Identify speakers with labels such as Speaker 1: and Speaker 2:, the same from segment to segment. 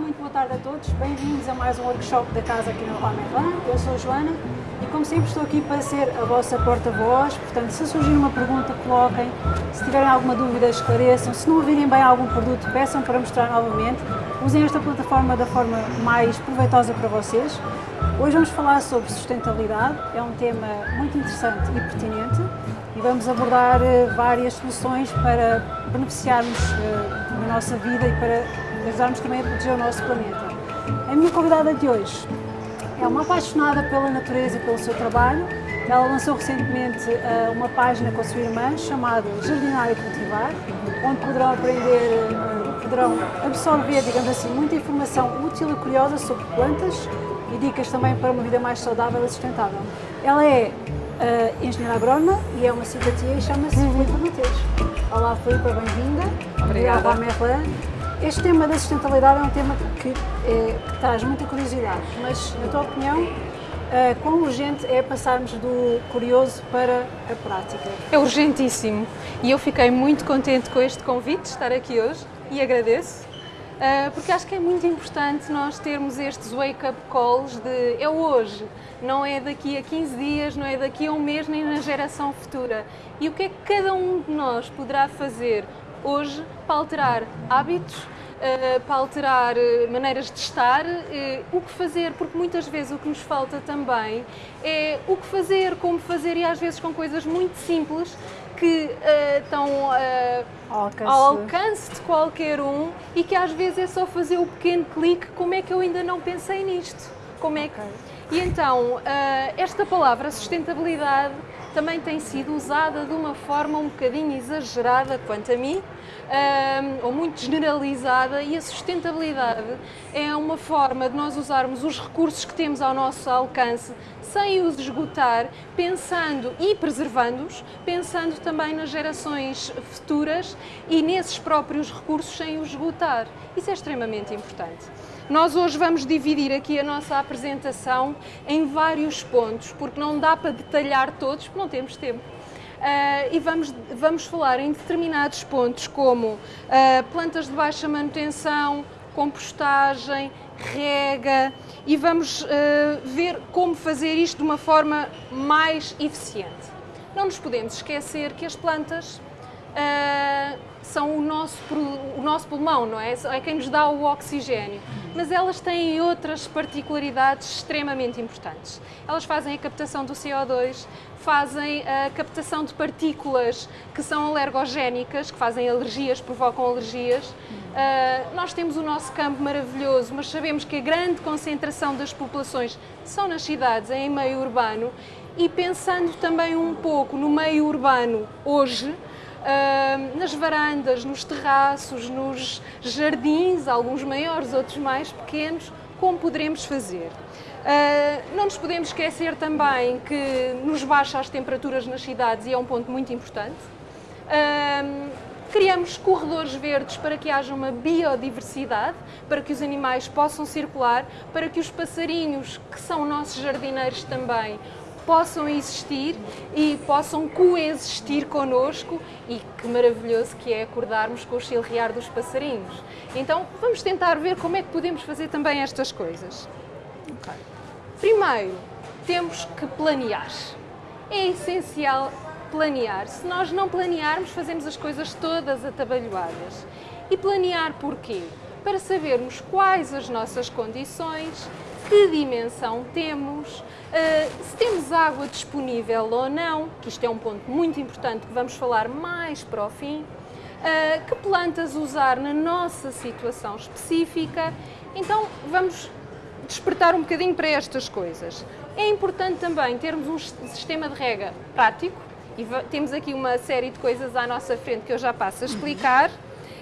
Speaker 1: muito boa tarde a todos. Bem-vindos a mais um workshop da casa aqui no Merlin. Eu sou a Joana e, como sempre, estou aqui para ser a vossa porta-voz. Portanto, se surgir uma pergunta, coloquem. Se tiverem alguma dúvida, esclareçam. Se não ouvirem bem algum produto, peçam para mostrar novamente. Usem esta plataforma da forma mais proveitosa para vocês. Hoje vamos falar sobre sustentabilidade. É um tema muito interessante e pertinente e vamos abordar eh, várias soluções para beneficiarmos eh, da nossa vida e para ajudarmos também a proteger o nosso planeta. A minha convidada de hoje é uma apaixonada pela natureza e pelo seu trabalho. Ela lançou recentemente uh, uma página com a sua irmã chamada Jardinar e Cultivar, onde poderão aprender, uh, poderão absorver, digamos assim, muita informação útil e curiosa sobre plantas e dicas também para uma vida mais saudável e sustentável. Ela é uh, engenheira agrónoma e é uma simpatia e chama-se Filipe Mateus. Olá Filipe, bem-vinda.
Speaker 2: Obrigada.
Speaker 1: Obrigada Merlin. Este tema da sustentabilidade é um tema que, é, que traz muita curiosidade, mas na tua opinião, uh, quão urgente é passarmos do curioso para a prática?
Speaker 2: É urgentíssimo e eu fiquei muito contente com este convite de estar aqui hoje e agradeço. Uh, porque acho que é muito importante nós termos estes wake-up calls de é hoje, não é daqui a 15 dias, não é daqui a um mês, nem na geração futura. E o que é que cada um de nós poderá fazer hoje para alterar hábitos, uh, para alterar uh, maneiras de estar, uh, o que fazer, porque muitas vezes o que nos falta também é o que fazer, como fazer e às vezes com coisas muito simples que estão
Speaker 1: Ao alcance.
Speaker 2: ao alcance de qualquer um e que às vezes é só fazer o pequeno clique, como é que eu ainda não pensei nisto? Como é que... E então, esta palavra sustentabilidade também tem sido usada de uma forma um bocadinho exagerada quanto a mim, ou muito generalizada, e a sustentabilidade é uma forma de nós usarmos os recursos que temos ao nosso alcance sem os esgotar, pensando e preservando-os, pensando também nas gerações futuras e nesses próprios recursos sem os esgotar. Isso é extremamente importante. Nós hoje vamos dividir aqui a nossa apresentação em vários pontos, porque não dá para detalhar todos, porque não temos tempo. Uh, e vamos, vamos falar em determinados pontos, como uh, plantas de baixa manutenção, compostagem, rega, e vamos uh, ver como fazer isto de uma forma mais eficiente. Não nos podemos esquecer que as plantas são o nosso, o nosso pulmão, não é? É quem nos dá o oxigênio. Mas elas têm outras particularidades extremamente importantes. Elas fazem a captação do CO2, fazem a captação de partículas que são alergogénicas, que fazem alergias, provocam alergias. Uh, nós temos o nosso campo maravilhoso, mas sabemos que a grande concentração das populações são nas cidades, em meio urbano. E pensando também um pouco no meio urbano hoje, Nas varandas, nos terraços, nos jardins, alguns maiores, outros mais pequenos, como poderemos fazer. Uh, não nos podemos esquecer também que nos baixa as temperaturas nas cidades e é um ponto muito importante. Criamos corredores verdes para que haja uma biodiversidade, para que os animais possam circular, para que os passarinhos, que são nossos jardineiros também, possam existir e possam coexistir connosco e que maravilhoso que é acordarmos com o chilrear dos passarinhos. Então vamos tentar ver como é que podemos fazer também estas coisas. Okay. Primeiro, temos que planear. É essencial planear. Se nós não planearmos, fazemos as coisas todas atabalhoadas. E planear porquê? Para sabermos quais as nossas condições, que dimensão temos, uh, se temos água disponível ou não, que isto é um ponto muito importante que vamos falar mais para o fim, uh, que plantas usar na nossa situação específica. Então vamos despertar um bocadinho para estas coisas. É importante também termos um sistema de rega prático, e temos aqui uma série de coisas à nossa frente que eu já passo a explicar.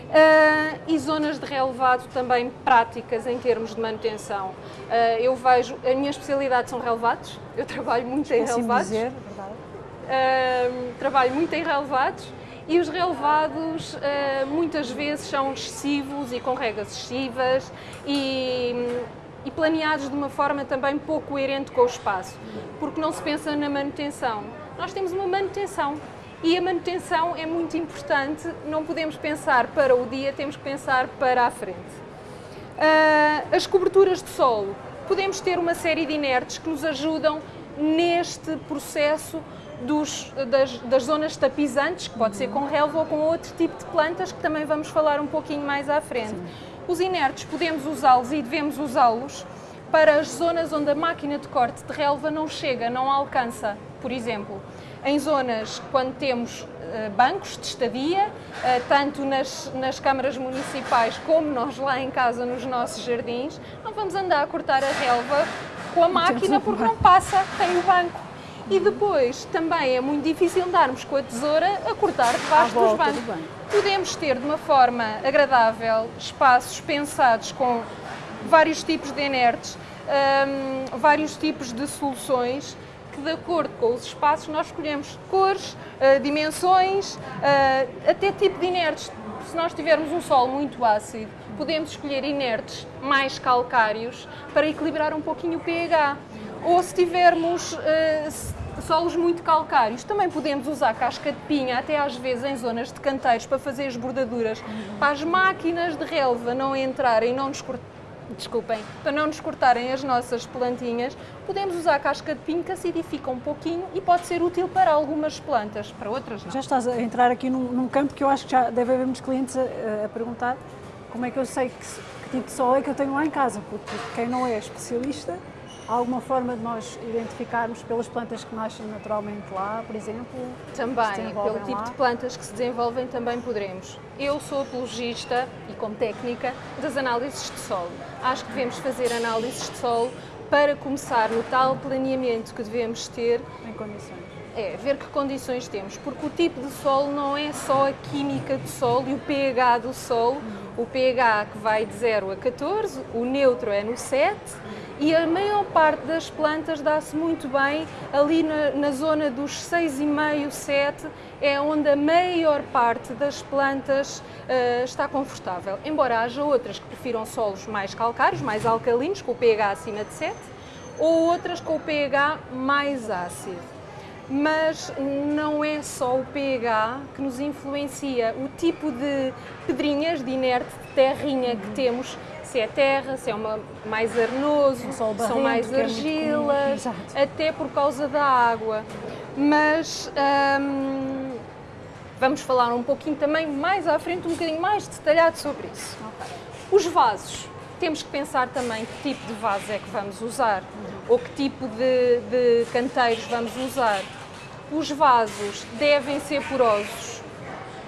Speaker 2: Uh, e zonas de relevado também práticas em termos de manutenção. Uh, eu vejo, a minha especialidade são relevados, eu trabalho muito em relevados.
Speaker 1: Dizer,
Speaker 2: uh, trabalho muito em relevados e os relevados muitas vezes são excessivos e com regras excessivas e, e planeados de uma forma também pouco coerente com o espaço, porque não se pensa na manutenção. Nós temos uma manutenção e a manutenção é muito importante, não podemos pensar para o dia, temos que pensar para a frente. Uh, as coberturas de solo. Podemos ter uma série de inertes que nos ajudam neste processo dos, das, das, zonas tapizantes, que pode ser com relva ou com outro tipo de plantas, que também vamos falar um pouquinho mais à frente. Sim. Os inertes podemos usá-los e devemos usá-los para as zonas onde a máquina de corte de relva não chega, não alcança. Por exemplo, em zonas quando temos uh, bancos de estadia, uh, tanto nas, nas câmaras municipais como nós lá em casa nos nossos jardins, não vamos andar a cortar a relva com a máquina porque não passa, tem o banco. E depois também é muito difícil andarmos com a tesoura a cortar debaixo dos bancos. Do Podemos ter de uma forma agradável espaços pensados com vários tipos de inertes, um, vários tipos de soluções que, de acordo com os espaços, nós escolhemos cores, uh, dimensões, uh, até tipo de inertes. Se nós tivermos um solo muito ácido, podemos escolher inertes mais calcários para equilibrar um pouquinho o pH. Ou se tivermos uh, solos muito calcários, também podemos usar casca de pinha, até às vezes em zonas de canteiros, para fazer as bordaduras, para as máquinas de relva não entrarem, não nos desculpem, para não nos cortarem as nossas plantinhas, podemos usar casca de pinho que acidifica um pouquinho e pode ser útil para algumas plantas, para outras não.
Speaker 1: Já estás a entrar aqui num, num campo que eu acho que já deve haver muitos clientes a, a perguntar como é que eu sei que, que tipo de sol é que eu tenho lá em casa, porque quem não é especialista Há alguma forma de nós identificarmos pelas plantas que nascem naturalmente lá, por exemplo?
Speaker 2: Também, pelo tipo lá? de plantas que se desenvolvem também poderemos. Eu sou apologista e como técnica das análises de solo. Acho que devemos fazer análises de solo para começar no tal planeamento que devemos ter.
Speaker 1: Em condições.
Speaker 2: É, ver que condições temos, porque o tipo de solo não é só a química do solo e o pH do solo, o pH que vai de 0 a 14, o neutro é no 7, e a maior parte das plantas dá-se muito bem. Ali na, na zona dos 6,5, 7, é onde a maior parte das plantas uh, está confortável. Embora haja outras que prefiram solos mais calcários, mais alcalinos, com o pH acima de 7, ou outras com o pH mais ácido. Mas não é só o pH que nos influencia, o tipo de pedrinhas de inerte, de terrinha que temos se é terra, se é uma, mais arenoso, são mais é argilas, é até por causa da água. Mas hum, vamos falar um pouquinho também mais à frente, um bocadinho mais detalhado sobre isso. Okay. Os vasos. Temos que pensar também que tipo de vaso é que vamos usar uhum. ou que tipo de, de canteiros vamos usar. Os vasos devem ser porosos.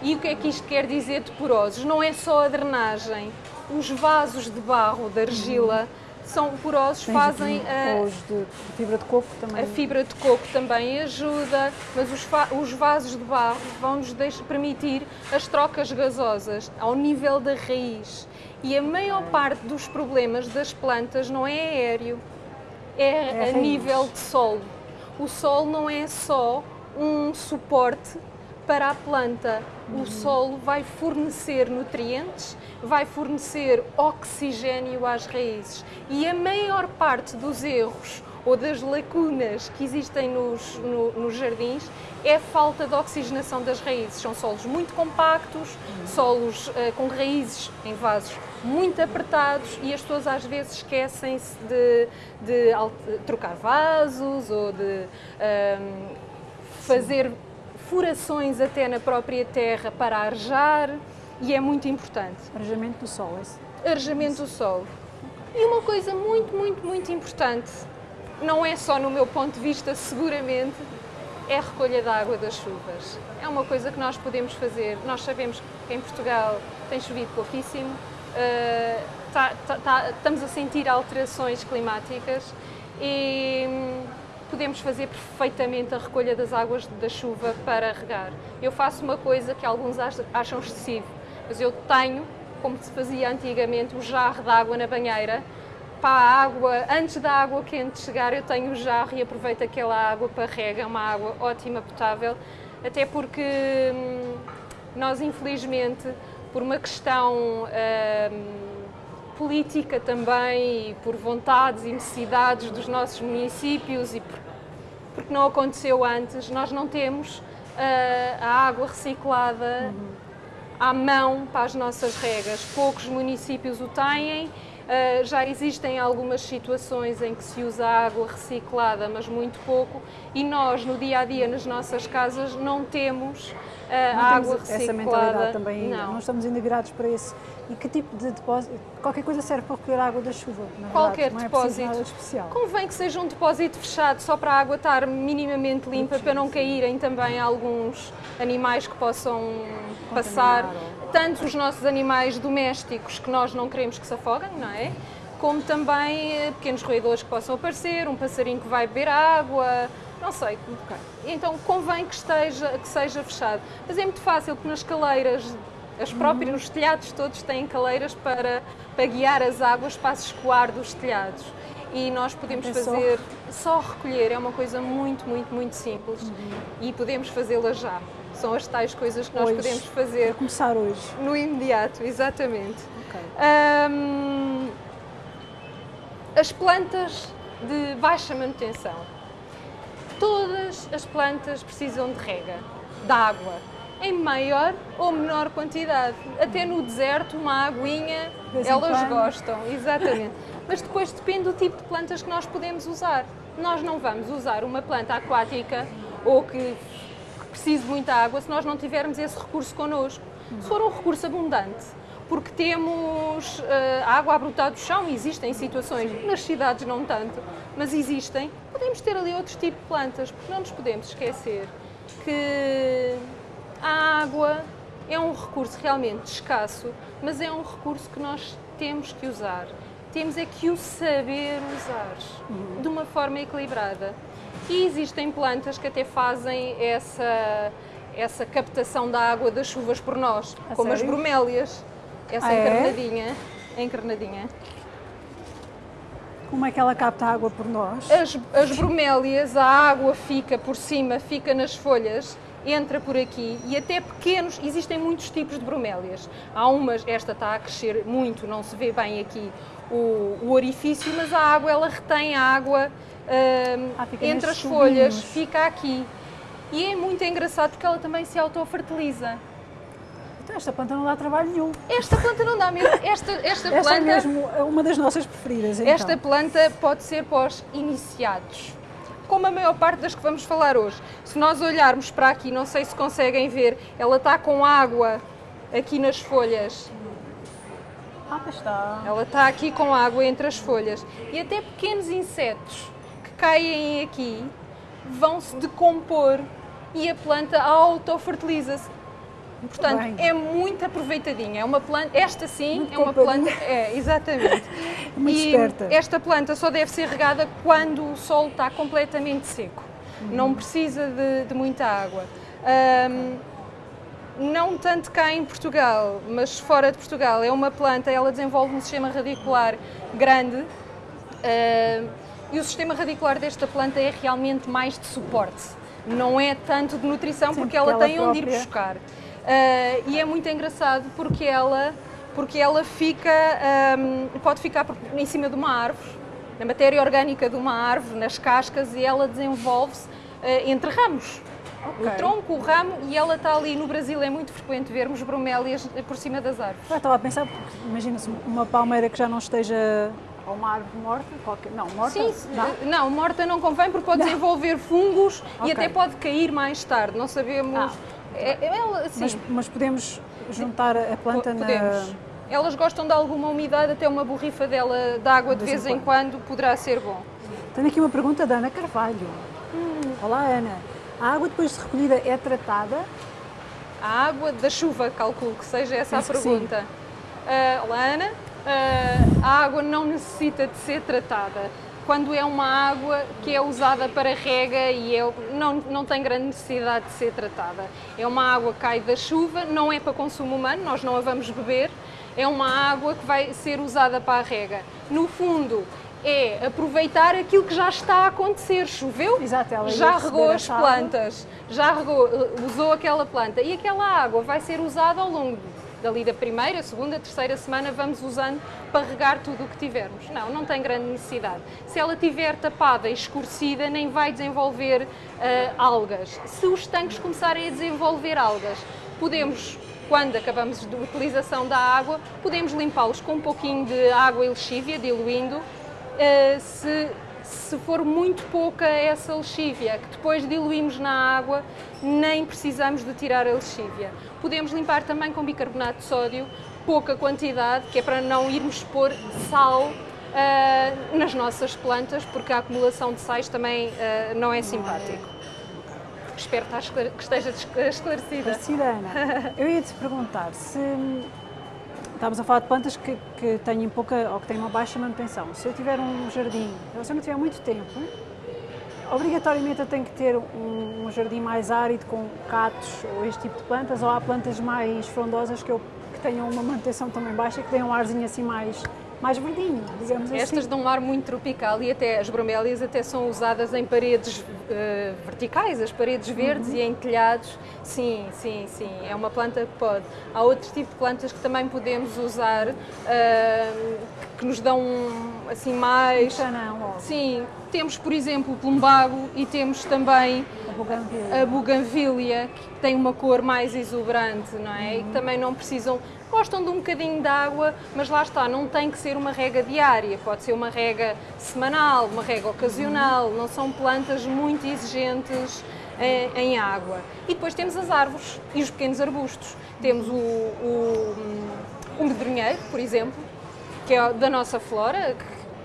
Speaker 2: E o que é que isto quer dizer de porosos? Não é só a drenagem, os vasos de barro, de argila, são porosos, Tens fazem
Speaker 1: a, os de fibra de coco também.
Speaker 2: A fibra de coco também ajuda, mas os, os vasos de barro vão-nos permitir as trocas gasosas ao nível da raiz. E a maior parte dos problemas das plantas não é aéreo, é, é a nível de solo. O solo não é só um suporte para a planta. O solo vai fornecer nutrientes, vai fornecer oxigênio às raízes. E a maior parte dos erros ou das lacunas que existem nos, no, nos jardins é a falta de oxigenação das raízes. São solos muito compactos, solos uh, com raízes em vasos muito apertados e as pessoas às vezes esquecem-se de, de, de, trocar vasos ou de um, ehm, fazer furações até na própria terra para arejar e é muito importante.
Speaker 1: Arejamento do solo, é isso?
Speaker 2: Arejamento do solo. E uma coisa muito, muito, muito importante, não é só no meu ponto de vista, seguramente, é a recolha da água das chuvas. É uma coisa que nós podemos fazer. Nós sabemos que em Portugal tem chovido pouquíssimo, uh, tá, tá, tá, estamos a sentir alterações climáticas e hum, podemos fazer perfeitamente a recolha das águas da chuva para regar. Eu faço uma coisa que alguns acham excessivo, mas eu tenho, como se fazia antigamente, o jarro de água na banheira. Para a água, antes da água quente chegar, eu tenho o jarro e aproveito aquela água para rega, uma água ótima, potável, até porque hum, nós, infelizmente, por uma questão hum, política também e por vontades e necessidades dos nossos municípios e por, porque não aconteceu antes, nós não temos uh, a água reciclada. Uhum à mão para as nossas regas. Poucos municípios o têm, Uh, já existem algumas situações em que se usa água reciclada, mas muito pouco, e nós no dia a dia nas nossas casas não temos uh,
Speaker 1: não
Speaker 2: água
Speaker 1: temos
Speaker 2: reciclada.
Speaker 1: Essa mentalidade também.
Speaker 2: Não.
Speaker 1: Não estamos ainda virados para esse. E que tipo de depósito? Qualquer coisa serve para recolher água da chuva. Na
Speaker 2: Qualquer
Speaker 1: verdade. Não é
Speaker 2: depósito.
Speaker 1: nada de especial.
Speaker 2: Convém que seja um depósito fechado só para a água estar minimamente limpa, para não caírem também alguns animais que possam passar, tanto os nossos animais domésticos que nós não queremos que se afoguem, não é? Como também eh, pequenos roedores que possam aparecer, um passarinho que vai beber água, não sei. Então convém que, esteja, que seja fechado. Mas é muito fácil, porque nas caleiras, as próprias, os telhados todos têm caleiras para, para guiar as águas para se escoar dos telhados. E nós podemos
Speaker 1: É só-
Speaker 2: fazer, só recolher, é uma coisa muito, muito, muito simples. E podemos fazê-la já. São as tais coisas que nós
Speaker 1: Hoje.
Speaker 2: podemos fazer
Speaker 1: Para começar hoje.
Speaker 2: no imediato, exatamente.
Speaker 1: Ok.
Speaker 2: Ahm, as plantas de baixa manutenção. Todas as plantas precisam de rega, de água, em maior ou menor quantidade. Até no deserto, uma aguinha, elas gostam, exatamente. Mas depois depende do tipo de plantas que nós podemos usar. Nós não vamos usar uma planta aquática ou que que precise de muita água se nós não tivermos esse recurso connosco. Se for um recurso abundante, porque temos eh, água a brotar do chão, existem situações, nas cidades não tanto, mas existem, podemos ter ali outros tipos de plantas, porque não nos podemos esquecer que a água é um recurso realmente escasso, mas é um recurso que nós temos que usar. Temos é que o saber usar de uma forma equilibrada. E existem plantas que até fazem essa, essa captação da água das chuvas por nós,
Speaker 1: A
Speaker 2: como as
Speaker 1: sério?
Speaker 2: bromélias. Essa
Speaker 1: Ah, é?
Speaker 2: encarnadinha. A encarnadinha.
Speaker 1: Como é que ela capta a água por nós?
Speaker 2: As, as bromélias, a água fica por cima, fica nas folhas, entra por aqui e até pequenos, existem muitos tipos de bromélias. Há umas, esta está a crescer muito, não se vê bem aqui o, o orifício, mas a água, ela retém a água hum,
Speaker 1: Ah,
Speaker 2: entre as folhas, fica aqui. E é muito engraçado porque ela também se autofertiliza.
Speaker 1: Então esta planta não dá trabalho nenhum.
Speaker 2: Esta planta não dá mesmo. Esta, esta
Speaker 1: Esta
Speaker 2: planta.
Speaker 1: é mesmo uma das nossas preferidas. Então.
Speaker 2: Esta planta pode ser os iniciados, como a maior parte das que vamos falar hoje. Se nós olharmos para aqui, não sei se conseguem ver, ela está com água aqui nas folhas.
Speaker 1: Ah, está.
Speaker 2: Ela está aqui com água entre as folhas. E até pequenos insetos que caem aqui vão se decompor e a planta autofertiliza-se. Portanto,
Speaker 1: bem.
Speaker 2: é muito aproveitadinha. É uma planta, esta sim
Speaker 1: Muito
Speaker 2: é uma planta, é, exatamente.
Speaker 1: Muito
Speaker 2: e
Speaker 1: esperta.
Speaker 2: esta planta só deve ser regada quando o solo está completamente seco.
Speaker 1: Uhum.
Speaker 2: Não precisa de, de muita água. Ahm, não tanto cá em Portugal, mas fora de Portugal. É uma planta, ela desenvolve um sistema radicular grande ah, e o sistema radicular desta planta é realmente mais de suporte. Não é tanto de nutrição,
Speaker 1: Sim,
Speaker 2: porque ela
Speaker 1: ela
Speaker 2: tem onde ir
Speaker 1: própria-
Speaker 2: buscar. Ah, e é muito engraçado porque ela, porque ela fica, ahm, pode ficar em cima de uma árvore, na matéria orgânica de uma árvore, nas cascas, e ela desenvolve-se ah, entre ramos.
Speaker 1: Ok.
Speaker 2: O tronco, o ramo, e ela está ali. No Brasil é muito frequente vermos bromélias por cima das árvores.
Speaker 1: Eu estava a pensar, porque imagina-se uma palmeira que já não esteja. ou uma árvore morta, qualquer. Não, morta.
Speaker 2: Sim,
Speaker 1: dá?
Speaker 2: não, morta não convém porque pode desenvolver fungos
Speaker 1: Ok.
Speaker 2: e até pode cair mais tarde. Não sabemos.
Speaker 1: Ah.
Speaker 2: É- é- ela, sim,
Speaker 1: Mas, mas podemos juntar a planta na.
Speaker 2: podemos. Elas gostam de alguma umidade, até uma borrifa dela de água de vez em quando poderá ser bom.
Speaker 1: Tenho aqui uma pergunta da Ana Carvalho.
Speaker 2: Hum.
Speaker 1: Olá, Ana. A água depois de recolhida é tratada?
Speaker 2: A água da chuva, calculo que seja essa
Speaker 1: Penso
Speaker 2: a pergunta. Ah, olá, Ana. Ah, a água não necessita de ser tratada. Quando é uma água que é usada para rega e é- não, não tem grande necessidade de ser tratada. É uma água que cai da chuva, não é para consumo humano, nós não a vamos beber. É uma água que vai ser usada para a rega. No fundo, é aproveitar aquilo que já está a acontecer. Choveu,
Speaker 1: Exato,
Speaker 2: já regou as plantas, já regou, eh, usou aquela planta e aquela água vai ser usada ao longo dali da primeira, segunda, terceira semana, vamos usando para regar tudo o que tivermos. Não, não tem grande necessidade. Se ela tiver tapada e escurecida, nem vai desenvolver eh, algas. Se os tanques começarem a desenvolver algas, podemos quando acabamos de utilização da água, podemos limpá-los com um pouquinho de água e lexívia, diluindo. Uh, se, se for muito pouca essa lexívia, que depois diluímos na água, nem precisamos de tirar a lexívia. Podemos limpar também com bicarbonato de sódio, pouca quantidade, que é para não irmos pôr sal uh, nas nossas plantas, porque a acumulação de sais também uh, não é simpático. Espero que esteja esclarecida.
Speaker 1: Esclarecida, Ana. Eu ia te perguntar se. Estamos a falar de plantas que, que têm pouca ou que têm uma baixa manutenção. Se eu tiver um jardim, se eu não tiver muito tempo, obrigatoriamente eu tenho que ter um, um jardim mais árido com catos ou este tipo de plantas, ou há plantas mais frondosas que, eu, que tenham uma manutenção também baixa, que tenham um arzinho assim mais mais verdinho, digamos assim.
Speaker 2: Estas dão um ar muito tropical e até as bromélias até são usadas em paredes uh, verticais, as paredes verdes uhum. e em telhados. Sim, sim, sim, é uma planta que pode. Há outro tipo de plantas que também podemos usar uh, que nos dão assim mais.
Speaker 1: Não, logo.
Speaker 2: Sim, temos por exemplo o plumbago e temos também
Speaker 1: a buganvília.
Speaker 2: a buganvília, que tem uma cor mais exuberante, não é? Uhum. E que uhum. também não precisam gostam de um bocadinho de água, mas lá está, não tem que ser uma rega diária, pode ser uma rega semanal, uma rega ocasional, não são plantas muito exigentes em, em água. E depois temos as árvores e os pequenos arbustos. Temos o, o, o medronheiro, por exemplo, que é da nossa flora,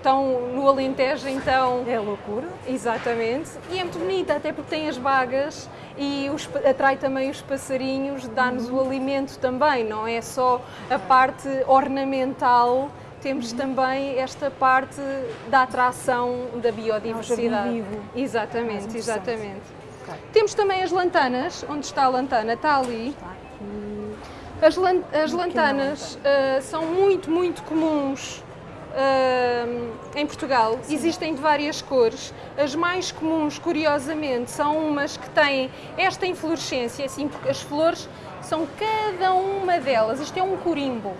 Speaker 2: estão no Alentejo, então...
Speaker 1: É loucura.
Speaker 2: Exatamente. E é muito bonita, até porque tem as bagas e os, atrai também os passarinhos, dá-nos uhum. o alimento também, não é só a parte ornamental, temos uhum. também esta parte da atração da biodiversidade.
Speaker 1: É vivo.
Speaker 2: Exatamente, exatamente. Okay. Temos também as lantanas, onde está a lantana? Está ali. Está as, lan as lantanas uh, são muito, muito comuns em Portugal. Sim. Existem de várias cores. As mais comuns, curiosamente, são umas que têm esta inflorescência, assim, porque as flores são cada uma delas, isto é um corimbo,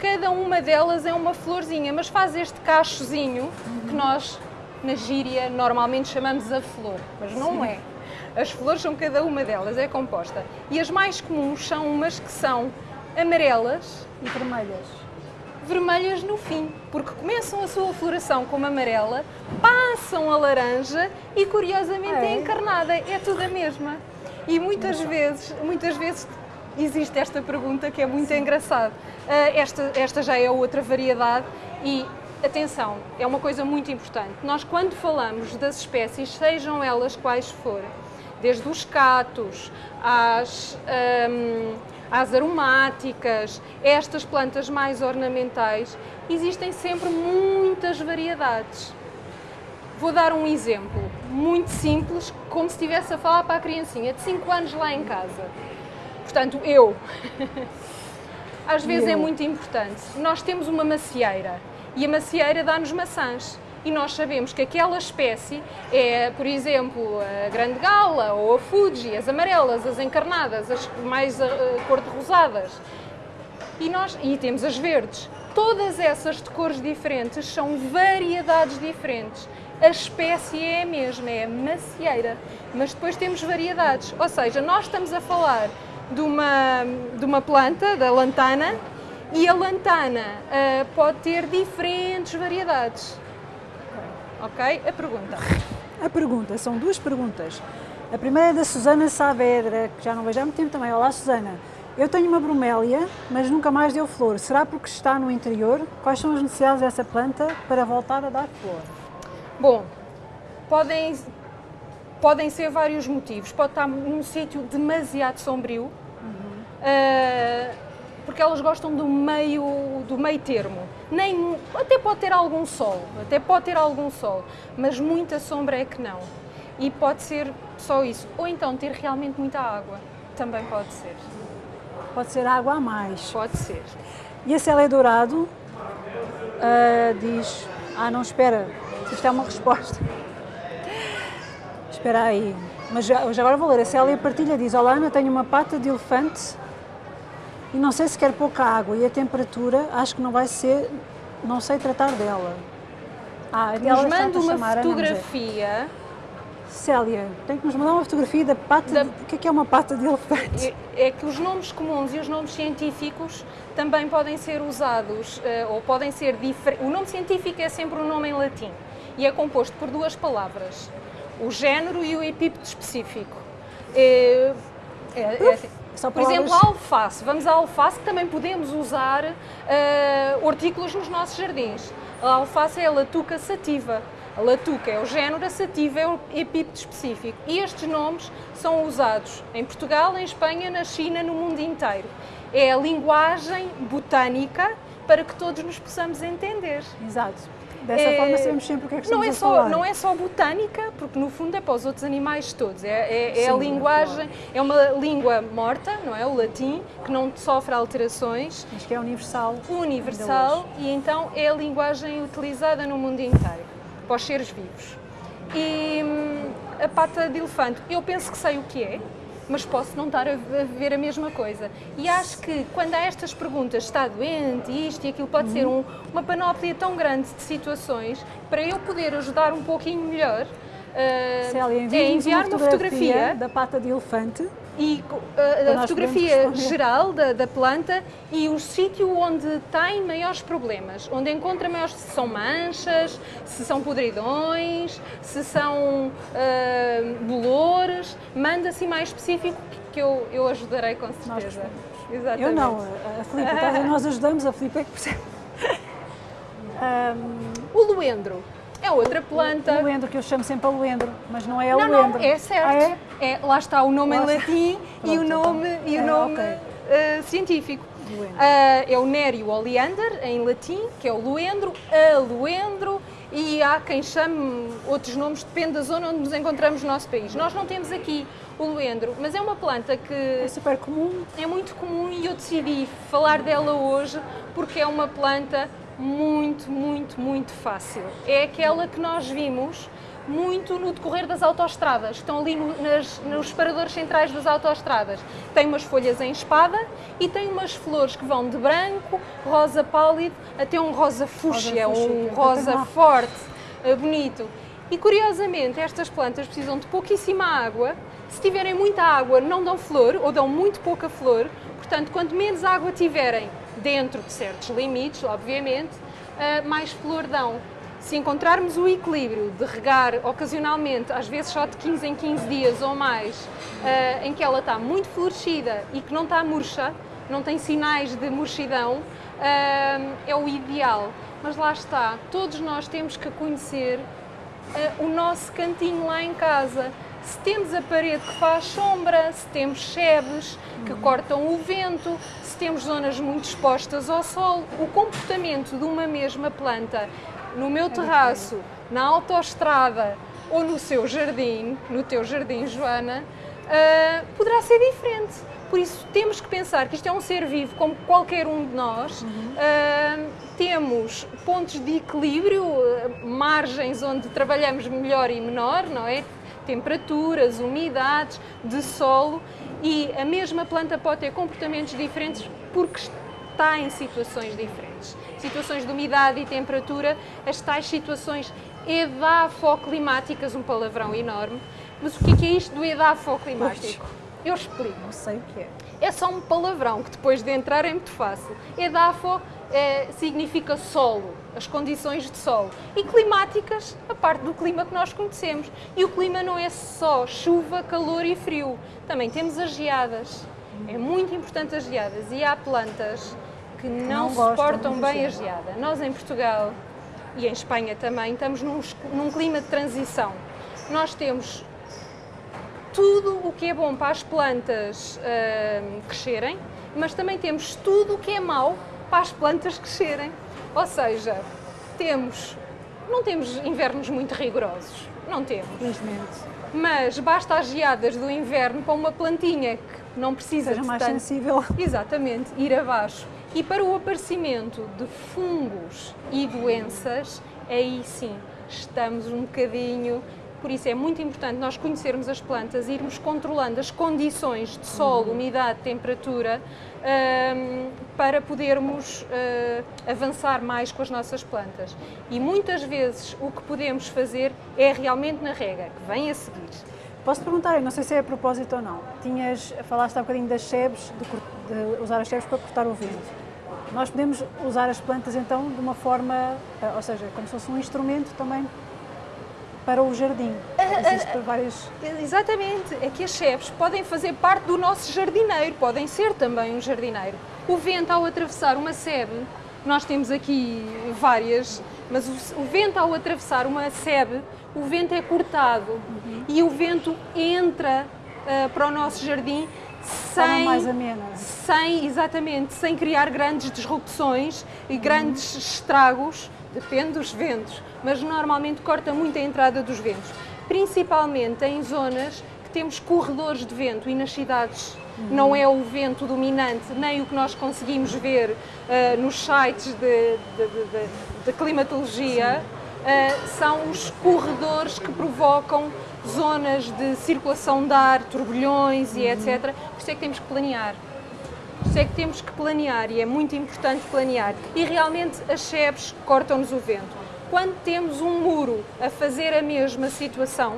Speaker 2: cada uma delas é uma florzinha, mas faz este cachozinho uhum. que nós, na gíria, normalmente chamamos a flor, mas não Sim. é. As flores são cada uma delas, é composta. E as mais comuns são umas que são amarelas
Speaker 1: e vermelhas
Speaker 2: vermelhas no fim, porque começam a sua floração como amarela, passam a laranja e curiosamente é, é encarnada, é tudo a mesma. E muitas vezes, muitas vezes existe esta pergunta que é muito Sim. engraçada. Uh, esta, esta já é outra variedade e atenção, é uma coisa muito importante. Nós quando falamos das espécies, sejam elas quais forem, desde os catos às um, às aromáticas, estas plantas mais ornamentais, existem sempre muitas variedades. Vou dar um exemplo muito simples, como se estivesse a falar para a criancinha de 5 anos lá em casa. Portanto, eu. Às vezes é muito importante. Nós temos uma macieira e a macieira dá-nos maçãs e nós sabemos que aquela espécie é, por exemplo, a grande gala ou a Fuji, as amarelas, as encarnadas, as mais uh, cor-de-rosadas. E, nós, e temos as verdes. Todas essas de cores diferentes são variedades diferentes. A espécie é a mesma, é a macieira, mas depois temos variedades. Ou seja, nós estamos a falar de uma, de uma planta, da lantana, e a lantana uh, pode ter diferentes variedades. Ok? A pergunta.
Speaker 1: A pergunta, são duas perguntas. A primeira é da Susana Saavedra, que já não vejo há muito tempo também. Olá, Susana. Eu tenho uma bromélia, mas nunca mais deu flor. Será porque está no interior? Quais são as necessidades dessa planta para voltar a dar flor?
Speaker 2: Bom, podem, podem ser vários motivos. Pode estar num sítio demasiado sombrio. Uhum. Uh, porque elas gostam do meio, do meio termo. Nem, até pode ter algum sol, até pode ter algum sol, mas muita sombra é que não. E pode ser só isso. Ou então ter realmente muita água, também pode ser.
Speaker 1: Pode ser água a mais.
Speaker 2: Pode ser.
Speaker 1: E esse é dourado uh, diz, ah não, espera, isto é uma resposta. Espera aí. Mas já agora vou ler. A Célia partilha diz, olá Ana, tenho uma pata de elefante e não sei se quer pouca água e a temperatura acho que não vai ser, não sei tratar dela.
Speaker 2: Ah, Nos manda uma fotografia
Speaker 1: Célia, tem que nos mandar uma fotografia da pata.
Speaker 2: Da-
Speaker 1: De... O que é que é uma pata de elefante?
Speaker 2: É, é que os nomes comuns e os nomes científicos também podem ser usados eh, ou podem ser diferentes. O nome científico é sempre um nome em latim e é composto por duas palavras: o género e o epípeto específico. É, é- é assim. Por exemplo, a alface. Vamos à alface, que também podemos usar eh, hortícolas nos nossos jardins. A alface é a latuca sativa. A latuca é o género, a sativa é o epípeto específico. E estes nomes são usados em Portugal, em Espanha, na China, no mundo inteiro. É a linguagem botânica para que todos nos possamos entender.
Speaker 1: Exato. Dessa
Speaker 2: É-
Speaker 1: forma sabemos sempre o que é que
Speaker 2: não
Speaker 1: estamos
Speaker 2: é
Speaker 1: a
Speaker 2: só não é só botânica porque no fundo é para os outros animais todos. É, é- é a
Speaker 1: Sim,
Speaker 2: linguagem é uma língua morta não é? O latim que não sofre alterações.
Speaker 1: Mas que é universal.
Speaker 2: universal e então é a linguagem utilizada no mundo inteiro para os seres vivos. E hum, a pata de elefante eu penso que sei o que é mas posso não estar a ver a mesma coisa. E acho que quando há estas perguntas, está doente, isto e aquilo, pode ser
Speaker 1: Uhum.
Speaker 2: um- uma panóplia tão grande de situações, para eu poder ajudar um pouquinho melhor, uh,
Speaker 1: Célia,
Speaker 2: é
Speaker 1: envia-nos
Speaker 2: enviar
Speaker 1: uma
Speaker 2: uma
Speaker 1: fotografia,
Speaker 2: fotografia
Speaker 1: da pata de elefante.
Speaker 2: E
Speaker 1: Para
Speaker 2: a, fotografia geral da, da planta e o sítio onde tem maiores problemas, onde encontra maiores, se são manchas, se são podridões, se são ah, bolores, manda assim mais específico que eu, eu ajudarei com certeza. Exatamente.
Speaker 1: Eu não, a Filipe, nós ajudamos, a Filipe é que percebe. Ahm,
Speaker 2: O luendro é outra planta.
Speaker 1: o Luendro, que eu chamo sempre a Luendro, mas não é o
Speaker 2: Não,
Speaker 1: Luendro.
Speaker 2: não, é certo.
Speaker 1: Ah, é?
Speaker 2: É, lá está o nome
Speaker 1: Lá
Speaker 2: em latim e o
Speaker 1: Pronto,
Speaker 2: nome, e o
Speaker 1: É,
Speaker 2: nome
Speaker 1: ok.
Speaker 2: eh, científico. Ah, é o Nério oleander, em latim, que é o luendro, a luendro, e há quem chame outros nomes, depende da zona onde nos encontramos no nosso país. Nós não temos aqui o luendro, mas é uma planta que
Speaker 1: É super comum.
Speaker 2: é muito comum e eu decidi falar dela hoje porque é uma planta muito, muito, muito fácil. É aquela que nós vimos muito no decorrer das autoestradas, estão ali no- nas- nos separadores centrais das autoestradas. Tem umas folhas em espada e tem umas flores que vão de branco, rosa pálido, até um rosa fúcsia,
Speaker 1: fúcsia,
Speaker 2: um rosa forte, eh, bonito. E curiosamente, estas plantas precisam de pouquíssima água. Se tiverem muita água, não dão flor ou dão muito pouca flor. Portanto, quanto menos água tiverem dentro de certos limites, obviamente, eh, mais flor dão. Se encontrarmos o equilíbrio de regar ocasionalmente, às vezes só de 15 em 15 dias ou mais, eh, em que ela está muito florescida e que não está murcha, não tem sinais de murchidão, eh, é o ideal. Mas lá está, todos nós temos que conhecer o nosso cantinho lá em casa. Se temos a parede que faz sombra, se temos chebes que cortam o vento, temos zonas muito expostas ao sol, o comportamento de uma mesma planta no meu terraço, na autoestrada ou no seu jardim, no teu jardim, Joana, ah, poderá ser diferente. Por isso temos que pensar que isto é um ser vivo como qualquer um de nós. Ah, temos pontos de equilíbrio, ah, margens onde trabalhamos melhor e menor, não é? Temperaturas, umidades, de solo e a mesma planta pode ter comportamentos diferentes porque está em situações diferentes. Situações de umidade e temperatura, as tais situações edafoclimáticas, um palavrão enorme. Mas o que é, que é isto do edafoclimático? Eu explico.
Speaker 1: Não sei o que é.
Speaker 2: É só um palavrão que depois de entrar é muito fácil. Edafo eh, significa solo, as condições de solo. E climáticas, a parte do clima que nós conhecemos. E o clima não é só chuva, calor e frio. Também temos as geadas. É muito importante as geadas. E há plantas que não,
Speaker 1: Não
Speaker 2: suportam bem a
Speaker 1: geada.
Speaker 2: Nós em Portugal e em Espanha também estamos num, num clima de transição. Nós temos tudo o que é bom para as plantas hum, crescerem, mas também temos tudo o que é mau para as plantas crescerem. Ou seja, temos, não temos invernos muito rigorosos, não temos.
Speaker 1: Felizmente.
Speaker 2: Mas basta as geadas do inverno para uma plantinha que não precisa
Speaker 1: Seja
Speaker 2: de
Speaker 1: mais
Speaker 2: tanto-
Speaker 1: sensível.
Speaker 2: Exatamente, ir abaixo. E para o aparecimento de fungos e doenças, aí sim estamos um bocadinho Por isso é muito importante nós conhecermos as plantas, irmos controlando as condições de solo,
Speaker 1: Uhum.
Speaker 2: umidade, temperatura, hum, para podermos uh, avançar mais com as nossas plantas. E muitas vezes o que podemos fazer é realmente na rega, que vem a seguir.
Speaker 1: Posso perguntar, eu não sei se é a propósito ou não. Tinhas, falaste há bocadinho das sebes, de, de usar as sebes para cortar o vento. Nós podemos usar as plantas então de uma forma, eh, ou seja, como se fosse um instrumento também para o jardim. Existe várias.
Speaker 2: Exatamente, é que as chefes podem fazer parte do nosso jardineiro, podem ser também um jardineiro. O vento ao atravessar uma sebe, nós temos aqui várias, mas o, o vento ao atravessar uma sebe, o vento é cortado e o vento entra ah, para o nosso jardim sem,
Speaker 1: mais amena.
Speaker 2: sem, exatamente, sem criar grandes disrupções e grandes estragos, depende dos ventos, mas normalmente corta muito a entrada dos ventos, principalmente em zonas que temos corredores de vento e nas cidades não é o vento dominante, nem o que nós conseguimos ver ah, nos sites de, de- de- de- climatologia, ah, são os corredores que provocam zonas de circulação de ar, turbilhões e etc. Por isso é que temos que planear. Por isso é que temos que planear e é muito importante planear. E realmente as sebes cortam-nos o vento. Quando temos um muro a fazer a mesma situação,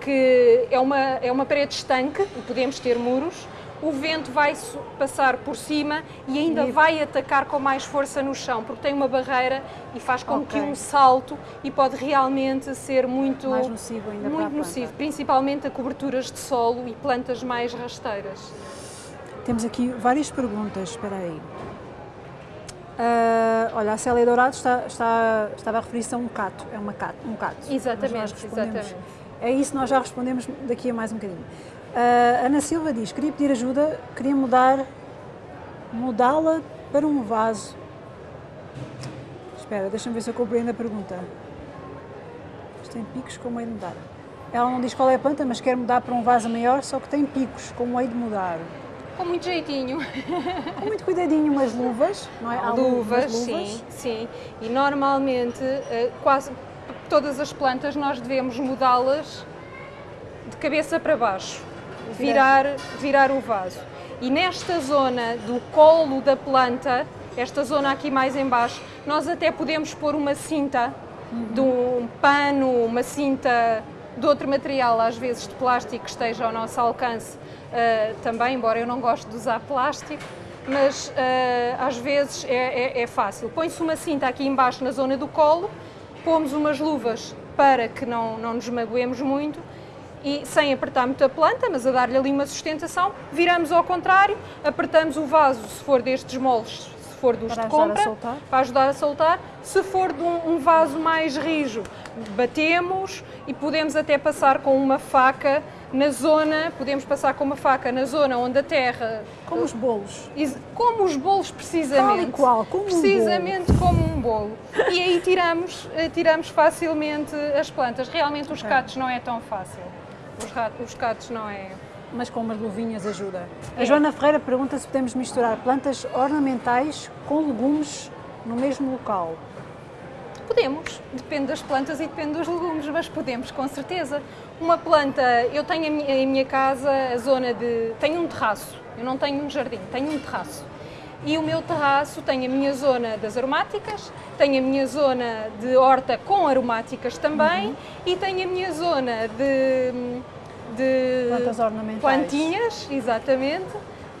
Speaker 2: que é uma, é uma parede estanque, e podemos ter muros, o vento vai passar por cima e ainda
Speaker 1: E-
Speaker 2: vai atacar com mais força no chão, porque tem uma barreira e faz com que
Speaker 1: Ok.
Speaker 2: um salto e pode realmente ser muito,
Speaker 1: Mais nocivo ainda
Speaker 2: muito nocivo, principalmente a coberturas de solo e plantas mais rasteiras.
Speaker 1: Temos aqui várias perguntas, espera aí. Ah, olha, a Célia Dourado está, está, estava a referir-se a um cato, é uma cato, um cato.
Speaker 2: Exatamente, exatamente.
Speaker 1: É isso, nós já respondemos daqui a mais um bocadinho. Ah, Ana Silva diz, queria pedir ajuda, queria mudar, mudá-la para um vaso. Espera, deixa-me ver se eu compreendo a pergunta. Isto tem picos, como é de mudar? Ela não diz qual é a planta, mas quer mudar para um vaso maior, só que tem picos, como é de mudar?
Speaker 2: Com muito jeitinho.
Speaker 1: Com muito cuidadinho, umas luvas, não é? Há
Speaker 2: luvas,
Speaker 1: umas
Speaker 2: sim, sim. E normalmente, eh, quase todas as plantas nós devemos mudá-las de cabeça para baixo, virar, virar o vaso. E nesta zona do colo da planta, esta zona aqui mais em baixo, nós até podemos pôr uma cinta de um pano, uma cinta de outro material, às vezes de plástico que esteja ao nosso alcance eh, também, embora eu não goste de usar plástico, mas eh, às vezes é, é- é fácil. Põe-se uma cinta aqui embaixo na zona do colo, pomos umas luvas para que não, não nos magoemos muito e sem apertar muito a planta, mas a dar-lhe ali uma sustentação, viramos ao contrário, apertamos o vaso, se for destes moldes, se for dos
Speaker 1: Para
Speaker 2: de compra, para ajudar a soltar. Se for de um, um vaso mais rijo, batemos e podemos até passar com uma faca na zona, podemos passar com uma faca na zona onde a terra
Speaker 1: Como os bolos.
Speaker 2: Como os bolos, precisamente.
Speaker 1: Tal e qual, como um
Speaker 2: Precisamente como um bolo. E aí tiramos, eh, tiramos facilmente as plantas. Realmente os
Speaker 1: Ok.
Speaker 2: catos não é tão fácil. Os, os catos não é.
Speaker 1: Mas com umas luvinhas ajuda. A
Speaker 2: É.
Speaker 1: Joana Ferreira pergunta se podemos misturar plantas ornamentais com legumes no mesmo local.
Speaker 2: Podemos, depende das plantas e depende dos legumes, mas podemos, com certeza. Uma planta, eu tenho minha, em minha casa a zona de. Tenho um terraço, eu não tenho um jardim, tenho um terraço. E o meu terraço tem a minha zona das aromáticas, tem a minha zona de horta com aromáticas também
Speaker 1: Uhum.
Speaker 2: e tem a minha zona de. de
Speaker 1: Plantas ornamentais.
Speaker 2: plantinhas, exatamente,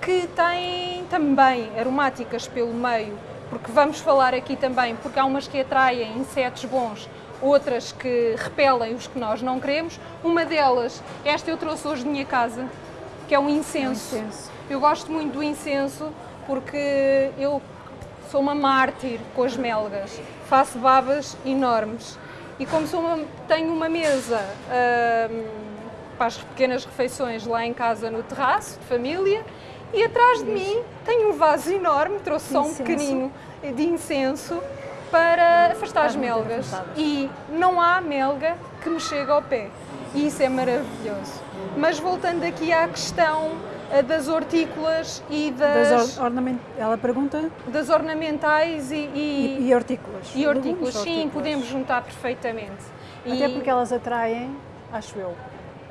Speaker 2: que têm também aromáticas pelo meio, porque vamos falar aqui também, porque há umas que atraem insetos bons, outras que repelem os que nós não queremos. Uma delas, esta eu trouxe hoje de minha casa, que é um incenso.
Speaker 1: Um incenso.
Speaker 2: Eu gosto muito do incenso porque eu sou uma mártir com as melgas, faço babas enormes e como sou uma- tenho uma mesa hum, para as pequenas refeições lá em casa no terraço de família e atrás de mim tenho um vaso enorme, trouxe só um pequenino de incenso para afastar as melgas e não há melga que me chegue ao pé e isso é maravilhoso. Mas voltando aqui à questão ah, das hortícolas e das,
Speaker 1: Das or- ornament... Ela pergunta
Speaker 2: das ornamentais e,
Speaker 1: e,
Speaker 2: e,
Speaker 1: e hortícolas.
Speaker 2: e hortícolas. Sim, podemos juntar perfeitamente.
Speaker 1: Até
Speaker 2: E-
Speaker 1: porque elas atraem acho eu.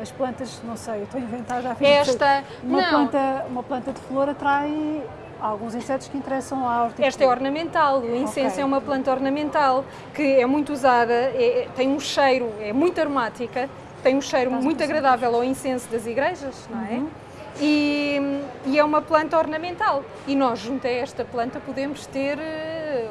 Speaker 1: As plantas, não sei, eu estou a inventar já
Speaker 2: Esta,
Speaker 1: uma
Speaker 2: não.
Speaker 1: planta, uma planta de flor atrai alguns insetos que interessam à hortícola.
Speaker 2: Esta é ornamental, o incenso
Speaker 1: Ok.
Speaker 2: é uma planta ornamental que é muito usada, é- é- tem um cheiro, é muito aromática, tem um cheiro
Speaker 1: Faz
Speaker 2: muito agradável ao incenso das igrejas, não é?
Speaker 1: Uhum.
Speaker 2: E, e é uma planta ornamental. E nós, junto a esta planta, podemos ter. eh,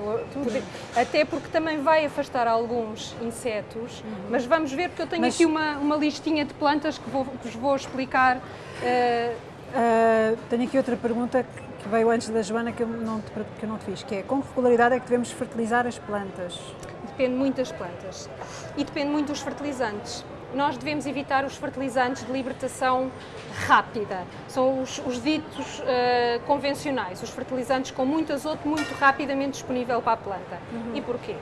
Speaker 2: até porque também vai afastar alguns insetos. Mas vamos ver, porque eu tenho
Speaker 1: Uhum. Mas-
Speaker 2: aqui uma, uma listinha de plantas que, vou- que vos vou explicar. eh,
Speaker 1: Ah, tenho aqui outra pergunta que que veio antes da Joana que eu, não te, que eu não te fiz, que é com que regularidade é que devemos fertilizar as plantas?
Speaker 2: Depende muito das plantas e depende muito dos fertilizantes. Nós devemos evitar os fertilizantes de libertação rápida. São os, os ditos eh, convencionais, os fertilizantes com muito azoto muito rapidamente disponível para a planta. E porquê?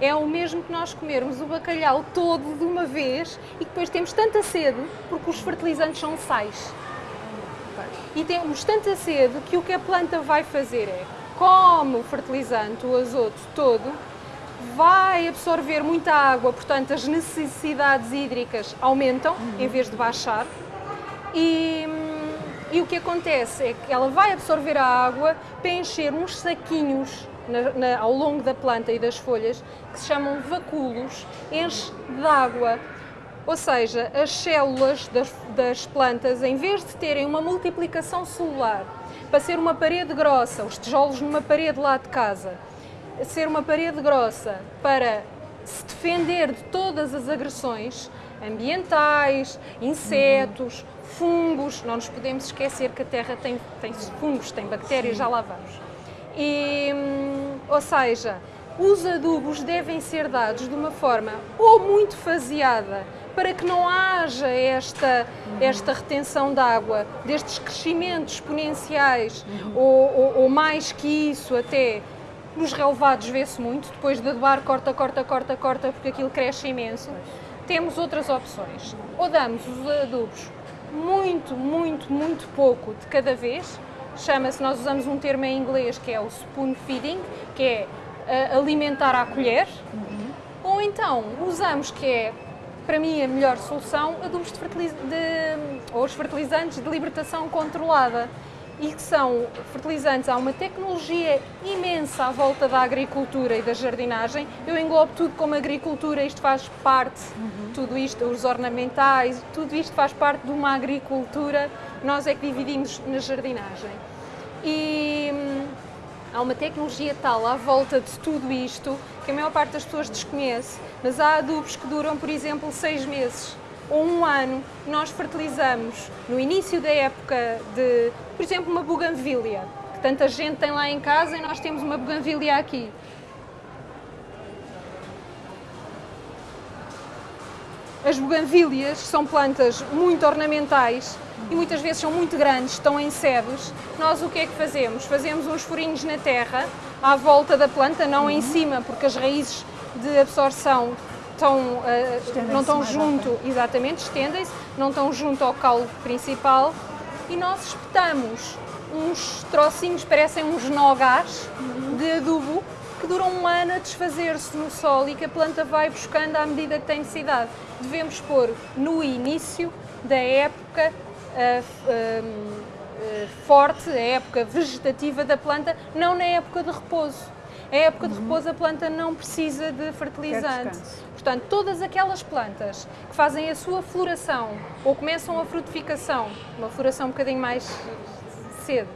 Speaker 2: É o mesmo que nós comermos o bacalhau todo de uma vez e depois temos tanta sede porque os fertilizantes são sais. E temos tanta sede que o que a planta vai fazer é, come o fertilizante, o azoto todo, vai absorver muita água, portanto as necessidades hídricas aumentam em vez de baixar. E, hum, e o que acontece é que ela vai absorver a água para encher uns saquinhos na- na- ao longo da planta e das folhas que se chamam vacúolos, enche de água. Ou seja, as células das, das plantas, em vez de terem uma multiplicação celular para ser uma parede grossa, os tijolos numa parede lá de casa, ser uma parede grossa para se defender de todas as agressões ambientais, insetos, fungos. Não nos podemos esquecer que a Terra tem, tem fungos, tem bactérias, já lá vamos. E, hum, ou seja, os adubos devem ser dados de uma forma ou muito faseada para que não haja esta, esta retenção de água, destes crescimentos exponenciais, ou, ou- ou mais que isso até. Nos relevados vê-se muito, depois de adubar, corta, corta, corta, corta, porque aquilo cresce imenso. Temos outras opções. Ou damos os adubos muito, muito, muito pouco de cada vez. Chama-se, nós usamos um termo em inglês que é o spoon feeding, que é ah, alimentar à colher. Ou então usamos, que é para mim a melhor solução, adubos de fertiliz- de- ou os fertilizantes de libertação controlada. E que são fertilizantes, há uma tecnologia imensa à volta da agricultura e da jardinagem. Eu englobo tudo como agricultura, isto faz parte, tudo isto, os ornamentais, tudo isto faz parte de uma agricultura, nós é que dividimos na jardinagem. E hum, há uma tecnologia tal à volta de tudo isto que a maior parte das pessoas desconhece, mas há adubos que duram, por exemplo, seis meses ou um ano. Nós fertilizamos no início da época de, por exemplo, uma buganvília, que tanta gente tem lá em casa e nós temos uma buganvília aqui. As buganvílias são plantas muito ornamentais e muitas vezes são muito grandes, estão em sebes. Nós o que é que fazemos? Fazemos uns furinhos na terra, à volta da planta, não em cima, porque as raízes de absorção estão, eh,
Speaker 1: Estendem-se
Speaker 2: não estão junto, exatamente, estendem-se, não estão junto ao caule principal e nós espetamos uns trocinhos, parecem uns nogás de adubo que duram um ano a desfazer-se no solo e que a planta vai buscando à medida que tem necessidade. Devemos pôr no início da época ah, ah, forte, a época vegetativa da planta, não na época de repouso. A época de repouso a planta não precisa de fertilizante. Portanto, todas aquelas plantas que fazem a sua floração ou começam a frutificação, uma floração um bocadinho mais cedo,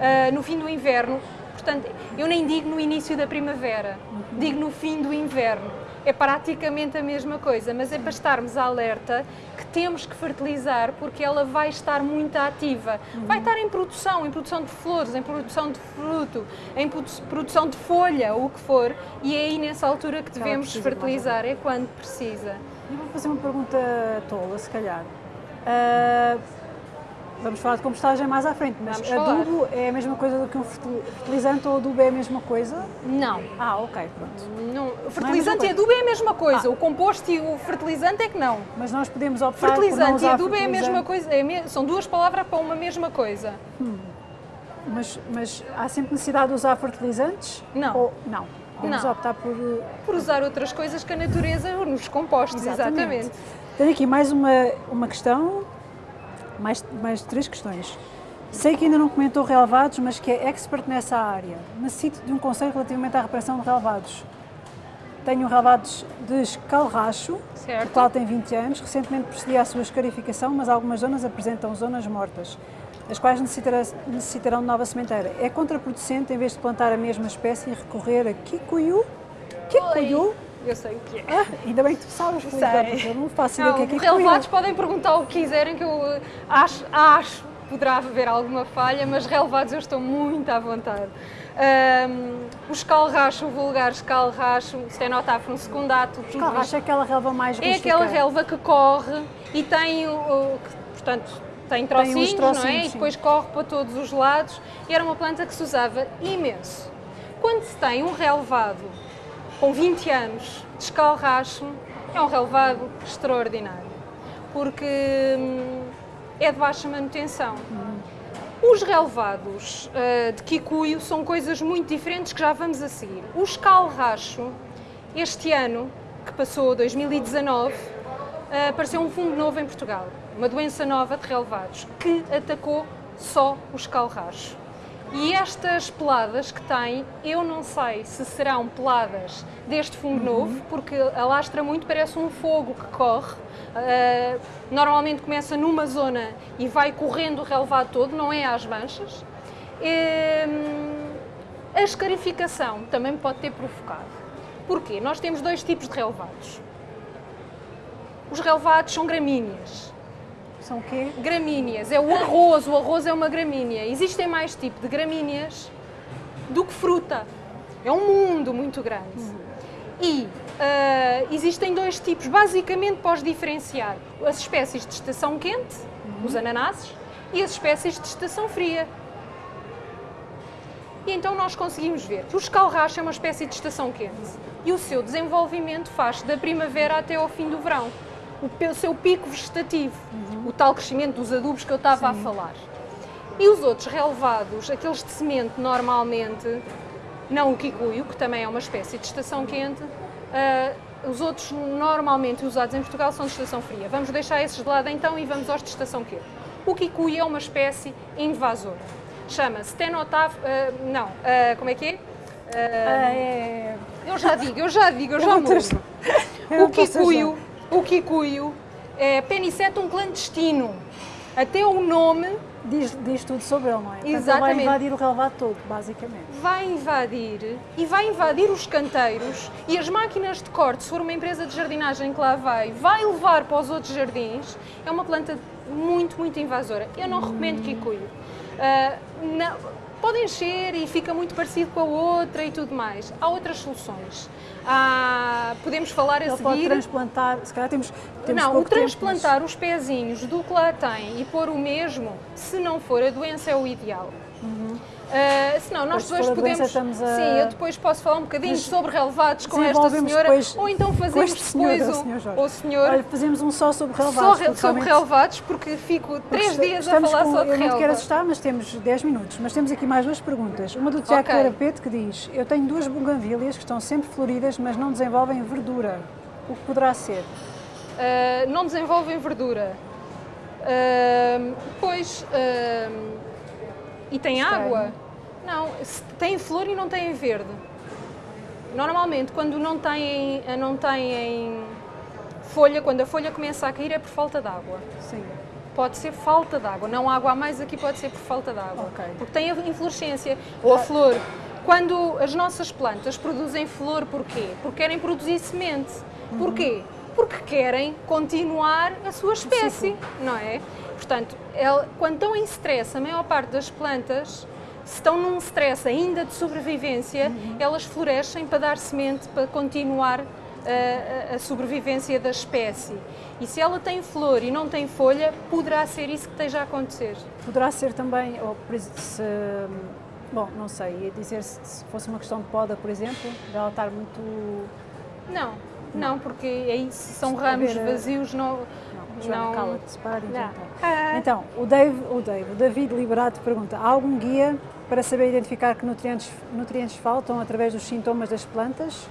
Speaker 2: ah, no fim do inverno, portanto, eu nem digo no início da primavera, digo no fim do inverno. É praticamente a mesma coisa, mas é para estarmos alerta que temos que fertilizar porque ela vai estar muito ativa. Vai estar em produção, em produção de flores, em produção de fruto, em produ- produção de folha, o que for, e é aí nessa altura que devemos fertilizar, é quando precisa.
Speaker 1: Eu vou fazer uma pergunta tola, se calhar. Ah, vamos falar de compostagem mais à frente, mas
Speaker 2: Vamos falar.
Speaker 1: adubo é a mesma coisa do que um fertil- fertilizante ou adubo é a mesma coisa?
Speaker 2: Não,
Speaker 1: Ah, ok, pronto.
Speaker 2: Não, o fertilizante
Speaker 1: coisa.
Speaker 2: e adubo é a mesma coisa.
Speaker 1: Ah.
Speaker 2: O composto e o fertilizante é que não.
Speaker 1: Mas nós podemos optar por não
Speaker 2: Fertilizante e adubo é a mesma
Speaker 1: fertilizante,
Speaker 2: coisa. é me- São duas palavras para uma mesma coisa.
Speaker 1: Mas, mas há sempre necessidade de usar fertilizantes?
Speaker 2: Não.
Speaker 1: Ou, não. Vamos
Speaker 2: Não.
Speaker 1: optar por. eh,
Speaker 2: Por usar outras coisas que a natureza nos compostos, exatamente.
Speaker 1: Tenho aqui mais uma, uma questão, mais, mais três questões. Sei que ainda não comentou relevados, mas que é expert nessa área. Necessito de um conselho relativamente à reparação de relevados. Tenho relevados de escalracho,
Speaker 2: Certo.
Speaker 1: o qual tem 20 anos. Recentemente procedi à sua escarificação, mas algumas zonas apresentam zonas mortas, as quais necessitarão de nova sementeira. É contraproducente, em vez de plantar a mesma espécie, recorrer a kikuyu? Kikuyu?
Speaker 2: Eu sei o que é.
Speaker 1: Ah, ainda bem que tu sabes,
Speaker 2: Sei.
Speaker 1: porque eu não faço ideia o que é que é
Speaker 2: relevados podem perguntar o que quiserem, que eu eh, acho, acho poderá haver alguma falha, mas relevados eu estou muito à vontade. Ahm, o escalracho, o vulgar escalracho, Stenotaphrun secundato, tudo
Speaker 1: Calracha
Speaker 2: isto
Speaker 1: é aquela relva mais
Speaker 2: é
Speaker 1: rústica.
Speaker 2: aquela relva que corre e tem, o, o- que, portanto, tem trocinhos, não é?
Speaker 1: trocinhos,
Speaker 2: E
Speaker 1: sim.
Speaker 2: depois corre para todos os lados. E era uma planta que se usava imenso. Quando se tem um relevado com 20 anos de escalracho, é um relevado extraordinário, porque hum, é de baixa manutenção. Os relevados ah, de Kikuyu são coisas muito diferentes que já vamos a seguir. O escalracho, este ano, que passou 2019, ah, apareceu um fungo novo em Portugal, uma doença nova de relevados, que atacou só o escalracho. E estas peladas que tem, eu não sei se serão peladas deste fungo novo, porque alastra muito, parece um fogo que corre. Ah, normalmente começa numa zona e vai correndo o relevado todo, não é às manchas. Hum, a escarificação também pode ter provocado. Porquê? Nós temos dois tipos de relevados. Os relevados são gramíneas.
Speaker 1: São o quê?
Speaker 2: Gramíneas, é o arroz, o arroz é uma gramínea. Existem mais tipos de gramíneas do que fruta. É um mundo muito grande. E ah, existem dois tipos, basicamente para os diferenciar: as espécies de estação quente, os ananases, e as espécies de estação fria. E então nós conseguimos ver que o escalracho é uma espécie de estação quente e o seu desenvolvimento faz da primavera até ao fim do verão. O seu pico vegetativo, o tal crescimento dos adubos que eu estava a falar. E os outros relevados, aqueles de semente normalmente, não o kikuyu, que também é uma espécie de estação quente, ah, os outros normalmente usados em Portugal são de estação fria. Vamos deixar esses de lado então e vamos aos de estação quente. O kikuyu é uma espécie invasora. Chama-se Stenotaph... ah, não, ah, como é que é?
Speaker 1: Ah, é...
Speaker 2: eu já digo, eu já digo, eu já mudo. O kikuyu, o kikuyu é Penicetum clandestino. Até o nome
Speaker 1: Diz, diz tudo sobre ele, não é? Portanto,
Speaker 2: Exatamente.
Speaker 1: vai invadir o relevado todo, basicamente.
Speaker 2: vai invadir e vai invadir os canteiros e as máquinas de corte, se for uma empresa de jardinagem que lá vai, vai levar para os outros jardins. É uma planta muito, muito invasora. Eu não recomendo kikuyu. Ah, não- pode encher e fica muito parecido com a outra e tudo mais. Há outras soluções. Há- podemos falar a
Speaker 1: Ele pode
Speaker 2: seguir.
Speaker 1: transplantar, se calhar temos, temos
Speaker 2: Não, o
Speaker 1: pouco tempo,
Speaker 2: transplantar os pezinhos do que lá tem e pôr o mesmo, se não for a doença, é o ideal. Ah, senão, nós
Speaker 1: se
Speaker 2: depois
Speaker 1: for a doença,
Speaker 2: podemos.
Speaker 1: a-
Speaker 2: Sim, eu depois posso falar um bocadinho
Speaker 1: Mas
Speaker 2: sobre relevados com esta senhora.
Speaker 1: depois
Speaker 2: ou então fazemos depois
Speaker 1: o
Speaker 2: um-
Speaker 1: senhor Jorge.
Speaker 2: o senhor.
Speaker 1: Olha, fazemos um só sobre
Speaker 2: só
Speaker 1: relevados.
Speaker 2: re-
Speaker 1: porque
Speaker 2: sobre relevados, porque fico
Speaker 1: porque
Speaker 2: três dias a falar
Speaker 1: com-
Speaker 2: só de
Speaker 1: Eu não quero
Speaker 2: relevados.
Speaker 1: assustar, mas temos 10 minutos. Mas temos aqui mais duas perguntas. Uma do Tiago
Speaker 2: Ok.
Speaker 1: Carapete que diz: Eu tenho duas buganvílias que estão sempre floridas, mas não desenvolvem verdura. O que poderá ser?
Speaker 2: Uh, não desenvolvem verdura. Uh, pois. uh, e tem
Speaker 1: Estranho.
Speaker 2: água? Não, tem flor e não tem verde. Normalmente, quando não têm, não têm folha, quando a folha começa a cair, é por falta de água.
Speaker 1: Sim.
Speaker 2: Pode ser falta de água, não água a mais aqui pode ser por falta de água.
Speaker 1: Ok.
Speaker 2: Porque tem a inflorescência ou a flor. Quando as nossas plantas produzem flor, porquê? Porque querem produzir semente. Porquê? Porque querem continuar a sua espécie, não é? Portanto, el- quando estão em stress, a maior parte das plantas, se estão num stress ainda de sobrevivência, elas florescem para dar semente, para continuar a, a- a sobrevivência da espécie. E se ela tem flor e não tem folha, poderá ser isso que esteja a acontecer.
Speaker 1: Poderá ser também, ou, se, bom, não sei, ia dizer se, se fosse uma questão de poda, por exemplo, dela estar muito.
Speaker 2: Não, não, porque é isso, são
Speaker 1: Se
Speaker 2: ramos
Speaker 1: eh,
Speaker 2: vazios, não.
Speaker 1: Joana, cala-te, para inventar.
Speaker 2: Ah.
Speaker 1: Então, o Dave, o Dave, o David Liberato pergunta: há algum guia para para saber identificar que nutrientes, nutrientes faltam através dos sintomas das plantas,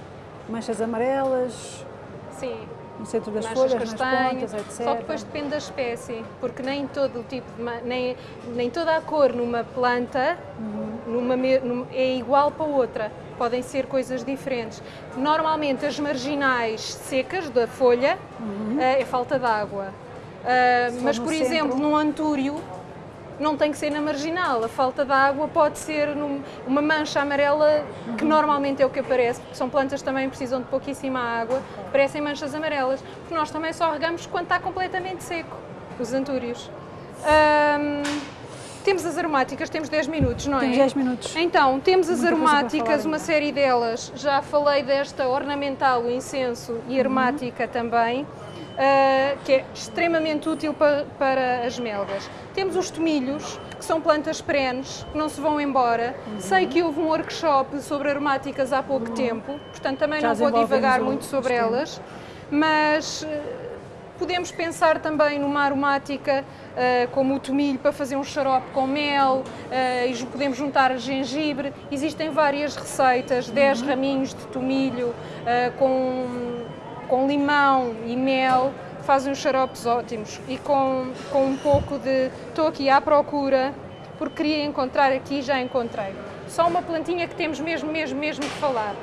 Speaker 1: manchas amarelas,
Speaker 2: Sim,
Speaker 1: no centro das folhas, nas
Speaker 2: castanhas,
Speaker 1: pontas, etc.
Speaker 2: só que depois depende da espécie, porque nem todo o tipo, de nem, nem toda a cor numa planta numa me- num- é igual para outra, podem ser coisas diferentes. Normalmente as marginais secas da folha eh, é falta de água,
Speaker 1: for
Speaker 2: mas por
Speaker 1: centro-
Speaker 2: exemplo num antúrio não tem que ser na marginal, a falta de água pode ser num- uma mancha amarela, que normalmente é o que aparece, porque são plantas que também precisam de pouquíssima água, parecem manchas amarelas, porque nós também só regamos quando está completamente seco, os antúrios. Temos as aromáticas, temos 10 minutos, não é?
Speaker 1: Temos 10 minutos.
Speaker 2: Então, temos as
Speaker 1: Muita
Speaker 2: aromáticas, uma série delas. Já falei desta ornamental, o incenso e aromática também, ah, que é extremamente útil pa- para as melgas. Temos os tomilhos, que são plantas perenes, que não se vão embora. Sei que houve um workshop sobre aromáticas há pouco tempo, portanto também
Speaker 1: Já
Speaker 2: não vou divagar
Speaker 1: o-
Speaker 2: muito sobre elas, mas eh, Podemos pensar também numa aromática ah, como o tomilho para fazer um xarope com mel ah, e podemos juntar gengibre. Existem várias receitas, 10
Speaker 1: Uhum.
Speaker 2: raminhos de tomilho ah, com, com limão e mel, fazem uns xaropes ótimos e com, com um pouco de... Estou aqui à procura porque queria encontrar aqui já encontrei. Só uma plantinha que temos mesmo, mesmo, mesmo que falar.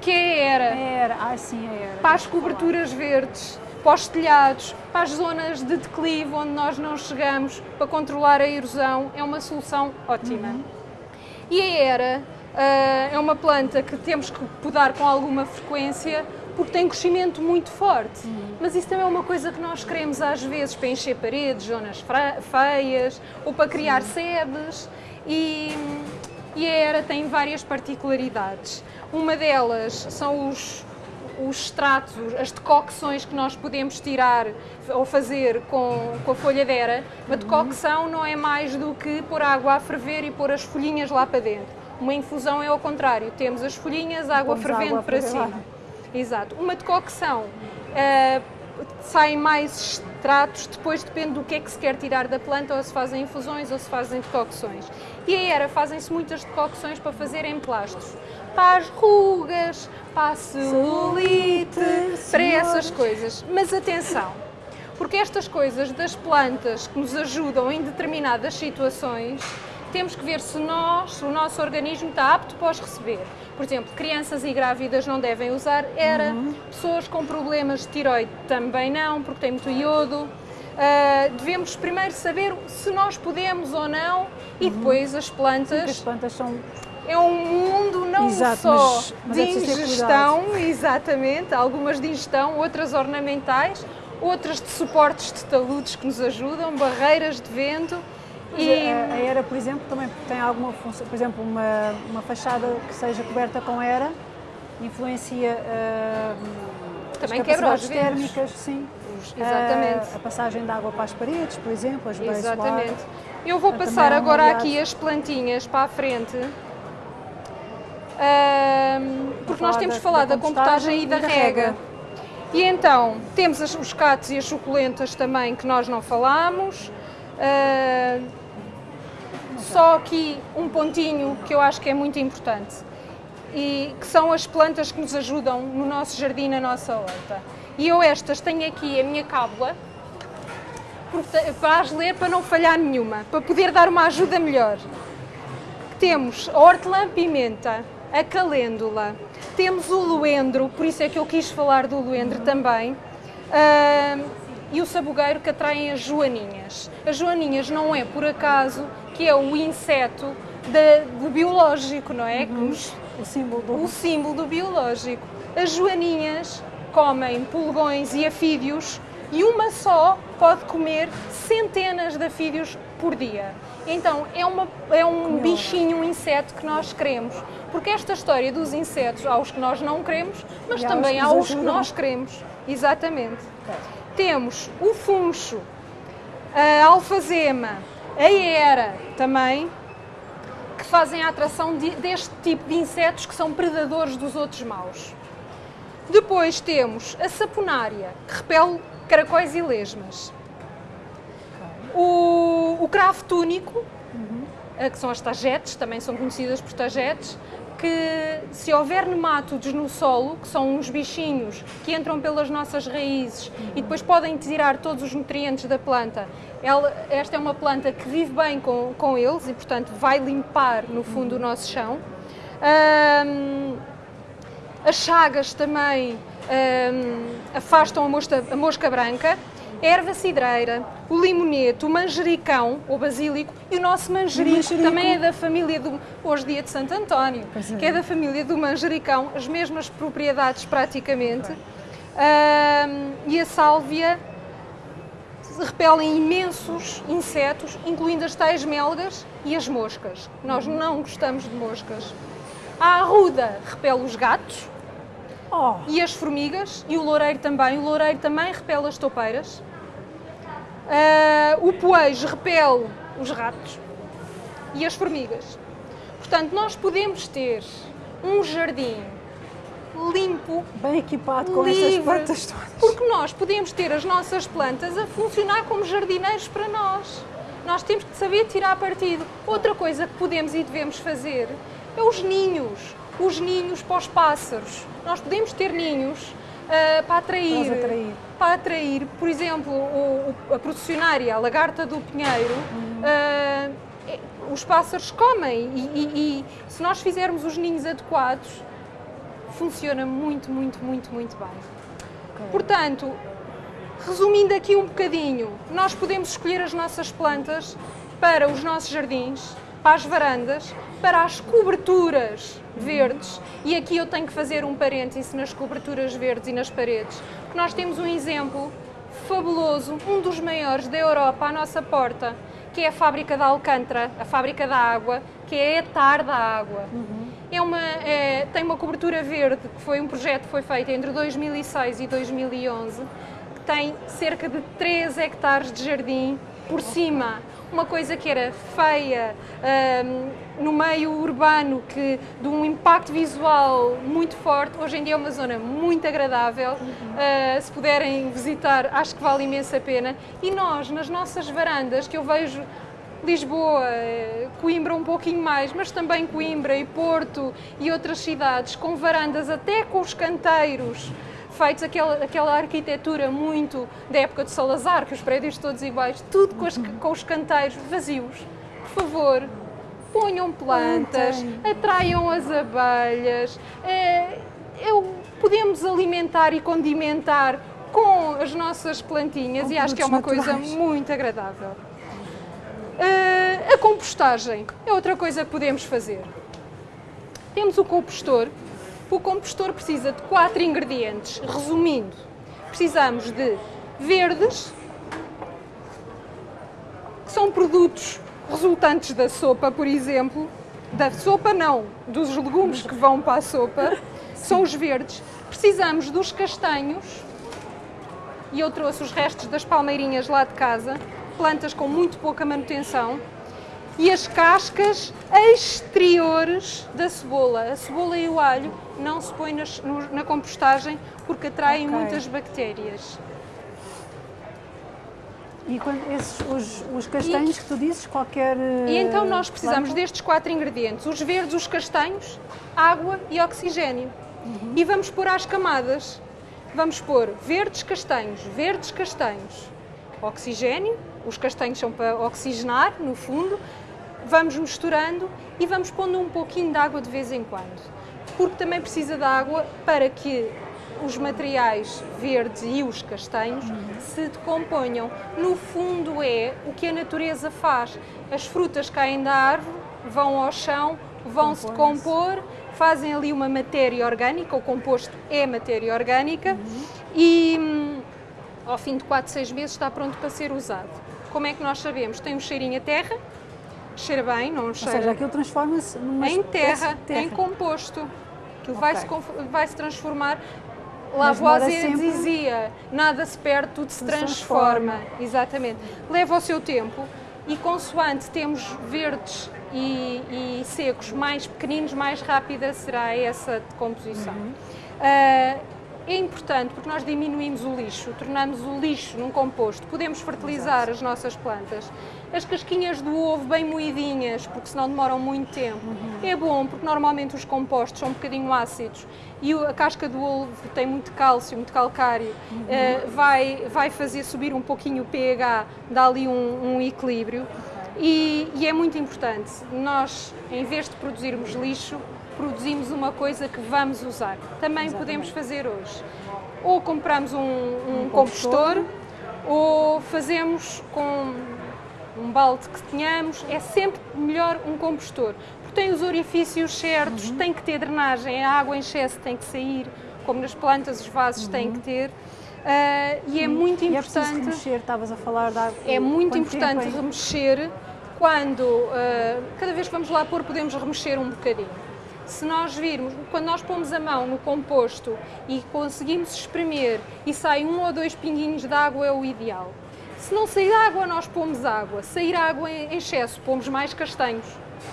Speaker 2: Que é a era
Speaker 1: Era, ah sim, era.
Speaker 2: para as coberturas verdes, para os telhados, para as zonas de declive onde nós não chegamos, para controlar a erosão, é uma solução ótima. E a era ah, é uma planta que temos que podar com alguma frequência porque tem crescimento muito forte. Mas isso também é uma coisa que nós queremos às vezes para encher paredes, zonas feias ou para criar sebes. E, e a era tem várias particularidades. Uma delas são os, os extratos, as decocções que nós podemos tirar ou fazer com, com a folha de era. Uma decocção não é mais do que pôr água a ferver e pôr as folhinhas lá para dentro. Uma infusão é ao contrário, temos as folhinhas, água fervendo
Speaker 1: água
Speaker 2: para
Speaker 1: lá.
Speaker 2: cima. Exato. Uma decocção ah, saem mais extratos, depois depende do que é que se quer tirar da planta, ou se fazem infusões ou se fazem decocções. E a era fazem-se muitas decocções para fazer emplastros. Para as rugas, para a celulite, para essas coisas. Mas atenção, porque estas coisas das plantas que nos ajudam em determinadas situações, temos que ver se nós, o nosso organismo está apto para os receber. Por exemplo, crianças e grávidas não devem usar era, pessoas com problemas de tiroide também não, porque tem muito iodo. Ah, devemos primeiro saber se nós podemos ou não e depois as
Speaker 1: Porque as
Speaker 2: plantas
Speaker 1: plantas são
Speaker 2: é um mundo não
Speaker 1: Exato,
Speaker 2: só
Speaker 1: mas- mas
Speaker 2: de
Speaker 1: é ter
Speaker 2: ingestão, exatamente, algumas de ingestão, outras ornamentais, outras de suportes de taludes que nos ajudam, barreiras de vento
Speaker 1: Mas
Speaker 2: e
Speaker 1: a, a era, por exemplo, também tem alguma função, por exemplo, uma, uma fachada que seja coberta com era influencia ah,
Speaker 2: Também
Speaker 1: as capacidades térmicas, sim.
Speaker 2: Exatamente.
Speaker 1: Ah, a passagem de água para as paredes, por exemplo, ajuda a isolar.
Speaker 2: Exatamente. Eu vou
Speaker 1: Também
Speaker 2: passar agora aqui as plantinhas para a frente. Ahm, porque nós temos
Speaker 1: da-
Speaker 2: falado
Speaker 1: da
Speaker 2: da compostagem e da rega. E então, temos as- os catos e as suculentas também que nós não falámos. Ah, só aqui um pontinho que eu acho que é muito importante e que são as plantas que nos ajudam no nosso jardim, na nossa horta. E eu estas tenho aqui a minha cábula para as ler para não falhar nenhuma, para poder dar uma ajuda melhor. Temos a hortelã-pimenta, a calêndula, temos o luendro, por isso é que eu quis falar do luendro também, ah, e o sabugueiro que atraem as joaninhas. As joaninhas não é por acaso que é o inseto do biológico, não é? Que nos
Speaker 1: O símbolo do
Speaker 2: o símbolo do biológico. As joaninhas comem pulgões e afídeos e uma só pode comer centenas de afídeos por dia. Então é, uma, é um bichinho, um inseto que nós queremos. Porque esta história dos insetos, há os que nós não queremos, mas
Speaker 1: E os
Speaker 2: também
Speaker 1: que
Speaker 2: há os que
Speaker 1: ajudam.
Speaker 2: nós queremos. Exatamente. Temos o funcho, a alfazema, a era também, que fazem a atração de- deste tipo de insetos que são predadores dos outros maus. Depois temos a saponária, que repele caracóis e lesmas. O, o cravo túnico, que são as tagetes, também são conhecidas por tagetes, que se houver nemátodos no solo, que são uns bichinhos que entram pelas nossas raízes e depois podem tirar todos os nutrientes da planta, ela, esta é uma planta que vive bem com, com eles e, portanto, vai limpar, no fundo, o nosso chão. Um, as chagas também um, afastam a mosca, a mosca branca erva cidreira, o limonete, o manjericão, o basílico e o nosso manjerico, manjerico. também é da família do. Hoje, dia de Santo António, é. que é da família do manjericão, as mesmas propriedades praticamente. E a sálvia repelem imensos insetos, incluindo as tais melgas e as moscas. Nós não gostamos de moscas. A arruda repele os gatos oh. e as formigas, e o loureiro também. O loureiro também repele as toupeiras. Uh, o poejo repele os ratos e as formigas. Portanto, nós podemos ter um jardim limpo,
Speaker 1: bem equipado com livre, essas plantas todas.
Speaker 2: Porque nós podemos ter as nossas plantas a funcionar como jardineiros para nós. Nós temos que saber tirar partido. Outra coisa que podemos e devemos fazer é os ninhos. Os ninhos para os pássaros. Nós podemos ter ninhos uh, para atrair,
Speaker 1: atrair,
Speaker 2: Para atrair, por exemplo, o, o, a processionária, a lagarta do pinheiro, uhum. uh, os pássaros comem e, e, e, se nós fizermos os ninhos adequados, funciona muito, muito, muito, muito bem. Okay. Portanto, resumindo aqui um bocadinho, nós podemos escolher as nossas plantas para os nossos jardins, para as varandas, para as coberturas verdes, e aqui eu tenho que fazer um parêntese nas coberturas verdes e nas paredes, porque nós temos um exemplo fabuloso, um dos maiores da Europa à nossa porta, que é a fábrica da Alcântara, a fábrica da água, que é a Etar da Água. Uhum. É uma, é, tem uma cobertura verde, que foi um projeto que foi feito entre 2006 e 2011, que tem cerca de 3 hectares de jardim por cima uma coisa que era feia um, no meio urbano, que de um impacto visual muito forte, hoje em dia é uma zona muito agradável. Uhum. Uh, se puderem visitar, acho que vale imensa pena. E nós, nas nossas varandas, que eu vejo Lisboa, Coimbra um pouquinho mais, mas também Coimbra e Porto e outras cidades, com varandas até com os canteiros feitos aquela, aquela arquitetura muito da época de Salazar, que os prédios todos iguais, tudo com, as, com os canteiros vazios. Por favor, ponham plantas, atraiam as abelhas. É, eu, podemos alimentar e condimentar com as nossas plantinhas com e acho que é uma naturais. coisa muito agradável. Uh, a compostagem é outra coisa que podemos fazer. Temos o compostor, o compostor precisa de quatro ingredientes. Resumindo, precisamos de verdes, que são produtos resultantes da sopa, por exemplo. Da sopa não, dos legumes que vão para a sopa, são os verdes. Precisamos dos castanhos, e eu trouxe os restos das palmeirinhas lá de casa, plantas com muito pouca manutenção e as cascas exteriores da cebola. A cebola e o alho não se põem nas, no, na compostagem porque atraem okay. muitas bactérias.
Speaker 1: E quando esses, os, os castanhos e, que tu dizes, qualquer.
Speaker 2: E então nós precisamos planta? destes quatro ingredientes: os verdes, os castanhos, água e oxigênio. Uhum. E vamos pôr às camadas. Vamos pôr verdes, castanhos, verdes, castanhos, oxigênio. Os castanhos são para oxigenar, no fundo, vamos misturando e vamos pondo um pouquinho de água de vez em quando, porque também precisa de água para que os materiais verdes e os castanhos se decomponham. No fundo é o que a natureza faz. As frutas caem da árvore, vão ao chão, vão se decompor, fazem ali uma matéria orgânica, o composto é matéria orgânica uhum. e hum, ao fim de 4, 6 meses está pronto para ser usado. Como é que nós sabemos? Tem um cheirinho a terra, cheira bem, não cheira.
Speaker 1: Ou seja, aquilo transforma-se
Speaker 2: em terra, terra, em composto. Okay. vai, se, vai se transformar. Lavoisier sempre... dizia: nada se perde, tudo se transforma. transforma. Exatamente. Leva o seu tempo e, consoante temos verdes e, e, secos mais pequeninos, mais rápida será essa decomposição. Uhum. Uh, é importante porque nós diminuímos o lixo, tornamos o lixo num composto, podemos fertilizar Exato. as nossas plantas. As casquinhas do ovo bem moidinhas, porque senão demoram muito tempo. Uhum. É bom, porque normalmente os compostos são um bocadinho ácidos e a casca do ovo tem muito cálcio, muito calcário, uhum. uh, vai, vai fazer subir um pouquinho o pH, dá ali um, um equilíbrio. E, e, é muito importante, nós, em vez de produzirmos lixo, produzimos uma coisa que vamos usar. Também Exatamente. podemos fazer hoje. Ou compramos um, um, um compostor, ou fazemos com um balde que tenhamos, é sempre melhor um compostor, porque tem os orifícios certos, uhum. tem que ter drenagem, a água em excesso tem que sair, como nas plantas os vasos uhum. têm que ter. Uh, e é muito e é importante.
Speaker 1: É remexer, estavas a falar da
Speaker 2: É muito importante remexer quando, uh, cada vez que vamos lá pôr, podemos remexer um bocadinho se nós virmos, quando nós pomos a mão no composto e conseguimos espremer e sai um ou dois pinguinhos de água é o ideal. Se não sair água, nós pomos água. Sair água em excesso, pomos mais castanhos.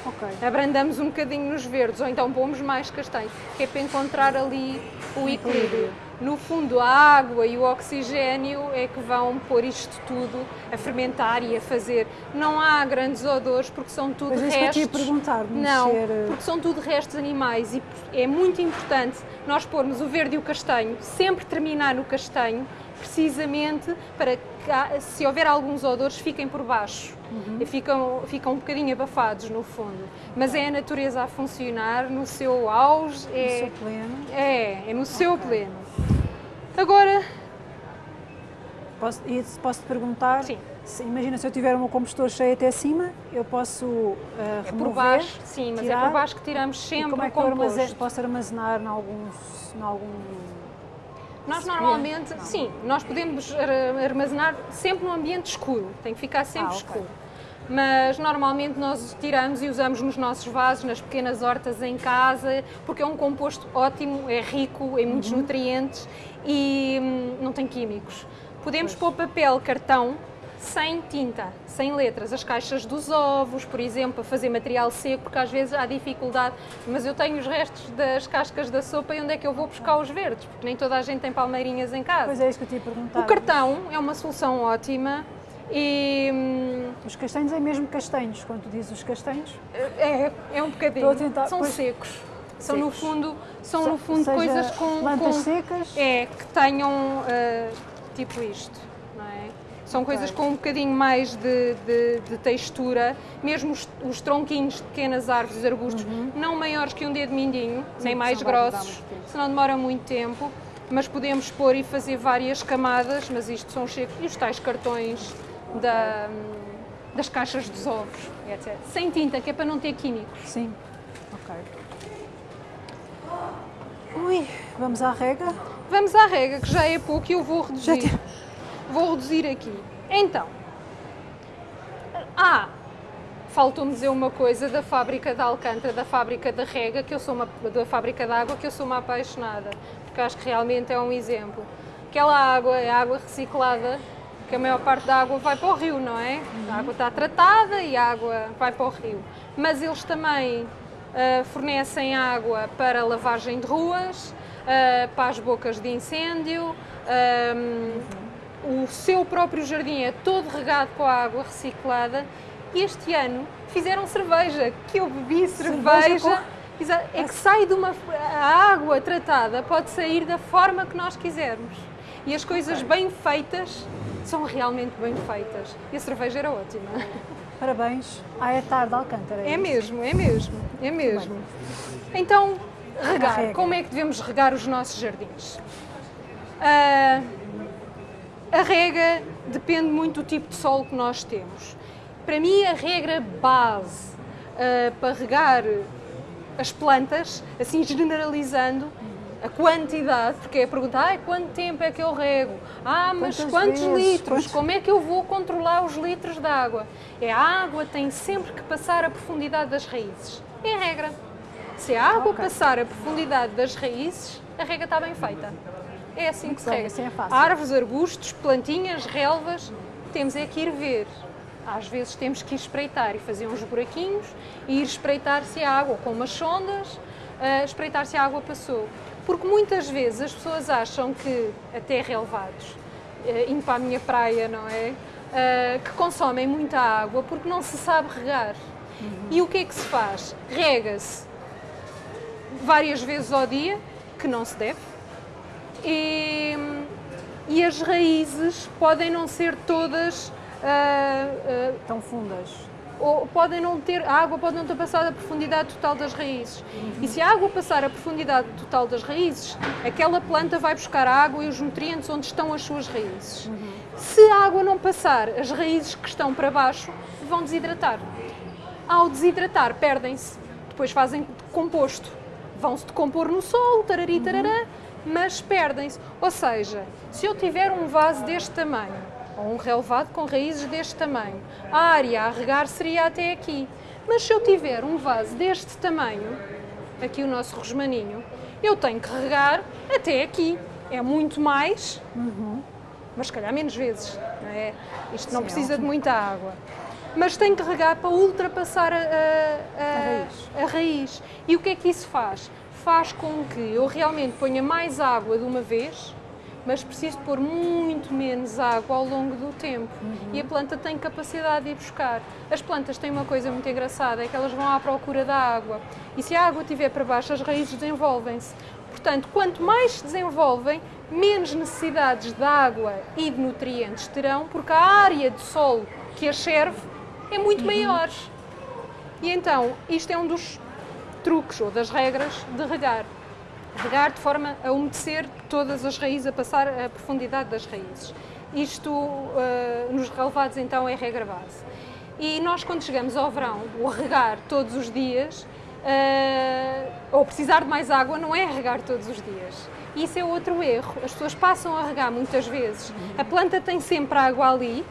Speaker 2: Okay. Abrandamos um bocadinho nos verdes, ou então pomos mais castanhos, que é para encontrar ali o equilíbrio no fundo, a água e o oxigênio é que vão pôr isto tudo a fermentar e a fazer. Não há grandes odores porque são tudo
Speaker 1: Mas
Speaker 2: restos.
Speaker 1: Que eu perguntar,
Speaker 2: não,
Speaker 1: eh,
Speaker 2: porque são tudo restos animais e é muito importante nós pormos o verde e o castanho, sempre terminar no castanho, precisamente para se houver alguns odores, fiquem por baixo. Uhum. E ficam, ficam um bocadinho abafados no fundo. Mas é a natureza a funcionar no seu auge.
Speaker 1: É, no seu pleno.
Speaker 2: É, é no seu okay. pleno. Agora.
Speaker 1: Posso, posso te perguntar?
Speaker 2: Sim.
Speaker 1: Se, imagina se eu tiver um compostor cheio até cima, eu posso uh, é
Speaker 2: remover, por baixo, sim, mas tirar, é por baixo que tiramos sempre como é que o composto.
Speaker 1: Eu posso armazenar em alguns, em algum
Speaker 2: nós normalmente, não. sim, nós podemos armazenar sempre no ambiente escuro, tem que ficar sempre ah, okay. escuro mas normalmente nós tiramos e usamos nos nossos vasos, nas pequenas hortas em casa, porque é um composto ótimo, é rico em muitos uhum. nutrientes e hum, não tem químicos. Podemos pois. pôr papel, cartão, sem tinta, sem letras, as caixas dos ovos, por exemplo, para fazer material seco, porque às vezes há dificuldade, mas eu tenho os restos das cascas da sopa e onde é que eu vou buscar os verdes? Porque nem toda a gente tem palmeirinhas em casa.
Speaker 1: Pois é, isso que eu te ia perguntar.
Speaker 2: O cartão é uma solução ótima, e, hum,
Speaker 1: os castanhos é mesmo castanhos, quando tu dizes os castanhos?
Speaker 2: É, é um bocadinho. Tentar, são pois, secos. São secos. no fundo, são no fundo coisas com
Speaker 1: plantas
Speaker 2: com,
Speaker 1: secas.
Speaker 2: É que tenham uh, tipo isto, é? São okay. coisas com um bocadinho mais de, de, de textura, mesmo os, os, tronquinhos de pequenas árvores, arbustos, uhum. não maiores que um dedo mindinho, Sim, nem mais grossos, senão demora muito tempo. Mas podemos pôr e fazer várias camadas, mas isto são secos. E os tais cartões da, das caixas dos ovos, etc. Sem tinta, que é para não ter químicos.
Speaker 1: Sim. Ok. Ui, vamos à rega?
Speaker 2: Vamos à rega, que já é pouco e eu vou reduzir. Vou reduzir aqui. Então, ah, faltou-me dizer uma coisa da fábrica de Alcântara, da fábrica da rega, que eu sou uma, da fábrica de água, que eu sou uma apaixonada, porque acho que realmente é um exemplo. Aquela água é água reciclada que a maior parte da água vai para o rio, não é? A água está tratada e a água vai para o rio. Mas eles também uh, fornecem água para lavagem de ruas, uh, para as bocas de incêndio. Uhum. O seu próprio jardim é todo regado com a água reciclada. E este ano fizeram cerveja, que eu bebi cerveja. cerveja com... É que sai de uma. A água tratada pode sair da forma que nós quisermos. E as coisas bem feitas são realmente bem feitas. E a cerveja era ótima.
Speaker 1: Parabéns à é tarde Alcântara.
Speaker 2: É, é mesmo, é mesmo, é mesmo. Então, regar. Como é que devemos regar os nossos jardins? Uh, a rega depende muito do tipo de solo que nós temos. Para mim, a regra base uh, para regar as plantas, assim generalizando, a quantidade, porque é perguntar, ah, quanto tempo é que eu rego? Ah, mas Quantas quantos vezes? litros? Quantos... Como é que eu vou controlar os litros de água? É a água tem sempre que passar a profundidade das raízes. É a regra. Se a água okay. passar a profundidade das raízes, a rega está bem feita. É assim que se rega. Assim é Árvores, arbustos, plantinhas, relvas, temos é que ir ver. Às vezes temos que ir espreitar e fazer uns buraquinhos e ir espreitar se a água com umas sondas, uh, espreitar se a água passou Porque muitas vezes as pessoas acham que, até relevados, eh, indo para a minha praia, não é? Uh, que consomem muita água porque não se sabe regar. Uhum. E o que é que se faz? Rega-se várias vezes ao dia, que não se deve, e, e as raízes podem não ser todas uh,
Speaker 1: uh, tão fundas.
Speaker 2: Ou podem não ter, a água pode não ter passado a profundidade total das raízes. Uhum. E se a água passar a profundidade total das raízes, aquela planta vai buscar a água e os nutrientes onde estão as suas raízes. Uhum. Se a água não passar, as raízes que estão para baixo vão desidratar. Ao desidratar, perdem-se. Depois fazem composto. Vão-se decompor no solo, tarari, tarará, uhum. Mas perdem-se. Ou seja, se eu tiver um vaso deste tamanho, ou um relevado com raízes deste tamanho. A área a regar seria até aqui. Mas se eu tiver um vaso deste tamanho, aqui o nosso rosmaninho, eu tenho que regar até aqui. É muito mais, uhum. mas se calhar menos vezes. Não é? Isto não Sim, precisa é de muita água. Mas tenho que regar para ultrapassar a, a, a, a raiz. E o que é que isso faz? Faz com que eu realmente ponha mais água de uma vez mas preciso pôr muito menos água ao longo do tempo uhum. e a planta tem capacidade de ir buscar. As plantas têm uma coisa muito engraçada, é que elas vão à procura da água e se a água estiver para baixo, as raízes desenvolvem-se. Portanto, quanto mais se desenvolvem, menos necessidades de água e de nutrientes terão, porque a área de solo que as serve é muito uhum. maior. E então, isto é um dos truques ou das regras de regar regar de forma a umedecer todas as raízes, a passar a profundidade das raízes. Isto uh, nos relevados então é regra base. E nós quando chegamos ao verão, o regar todos os dias, uh, ou precisar de mais água, não é regar todos os dias. Isso é outro erro. As pessoas passam a regar muitas vezes. A planta tem sempre água ali,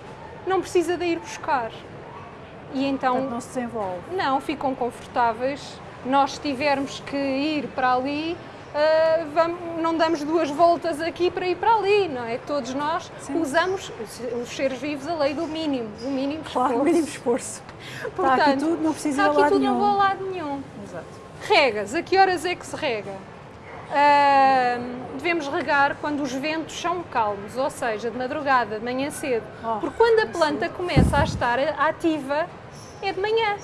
Speaker 2: não precisa de ir buscar.
Speaker 1: E então Portanto, não se desenvolve.
Speaker 2: Não, ficam confortáveis. Nós tivermos que ir para ali, uh, vamos, não damos duas voltas aqui para ir para ali, não é? Todos nós Sim. usamos, os seres vivos, a lei do mínimo, o mínimo esforço.
Speaker 1: Claro, o mínimo esforço. Portanto, está aqui tudo, não precisa ir a lado
Speaker 2: tudo,
Speaker 1: nenhum.
Speaker 2: não vou a lado nenhum. Exato. Regas, a que horas é que se rega? Uh, devemos regar quando os ventos são calmos, ou seja, de madrugada, de manhã cedo. Oh, Porque quando a planta começa a estar ativa, é de manhã.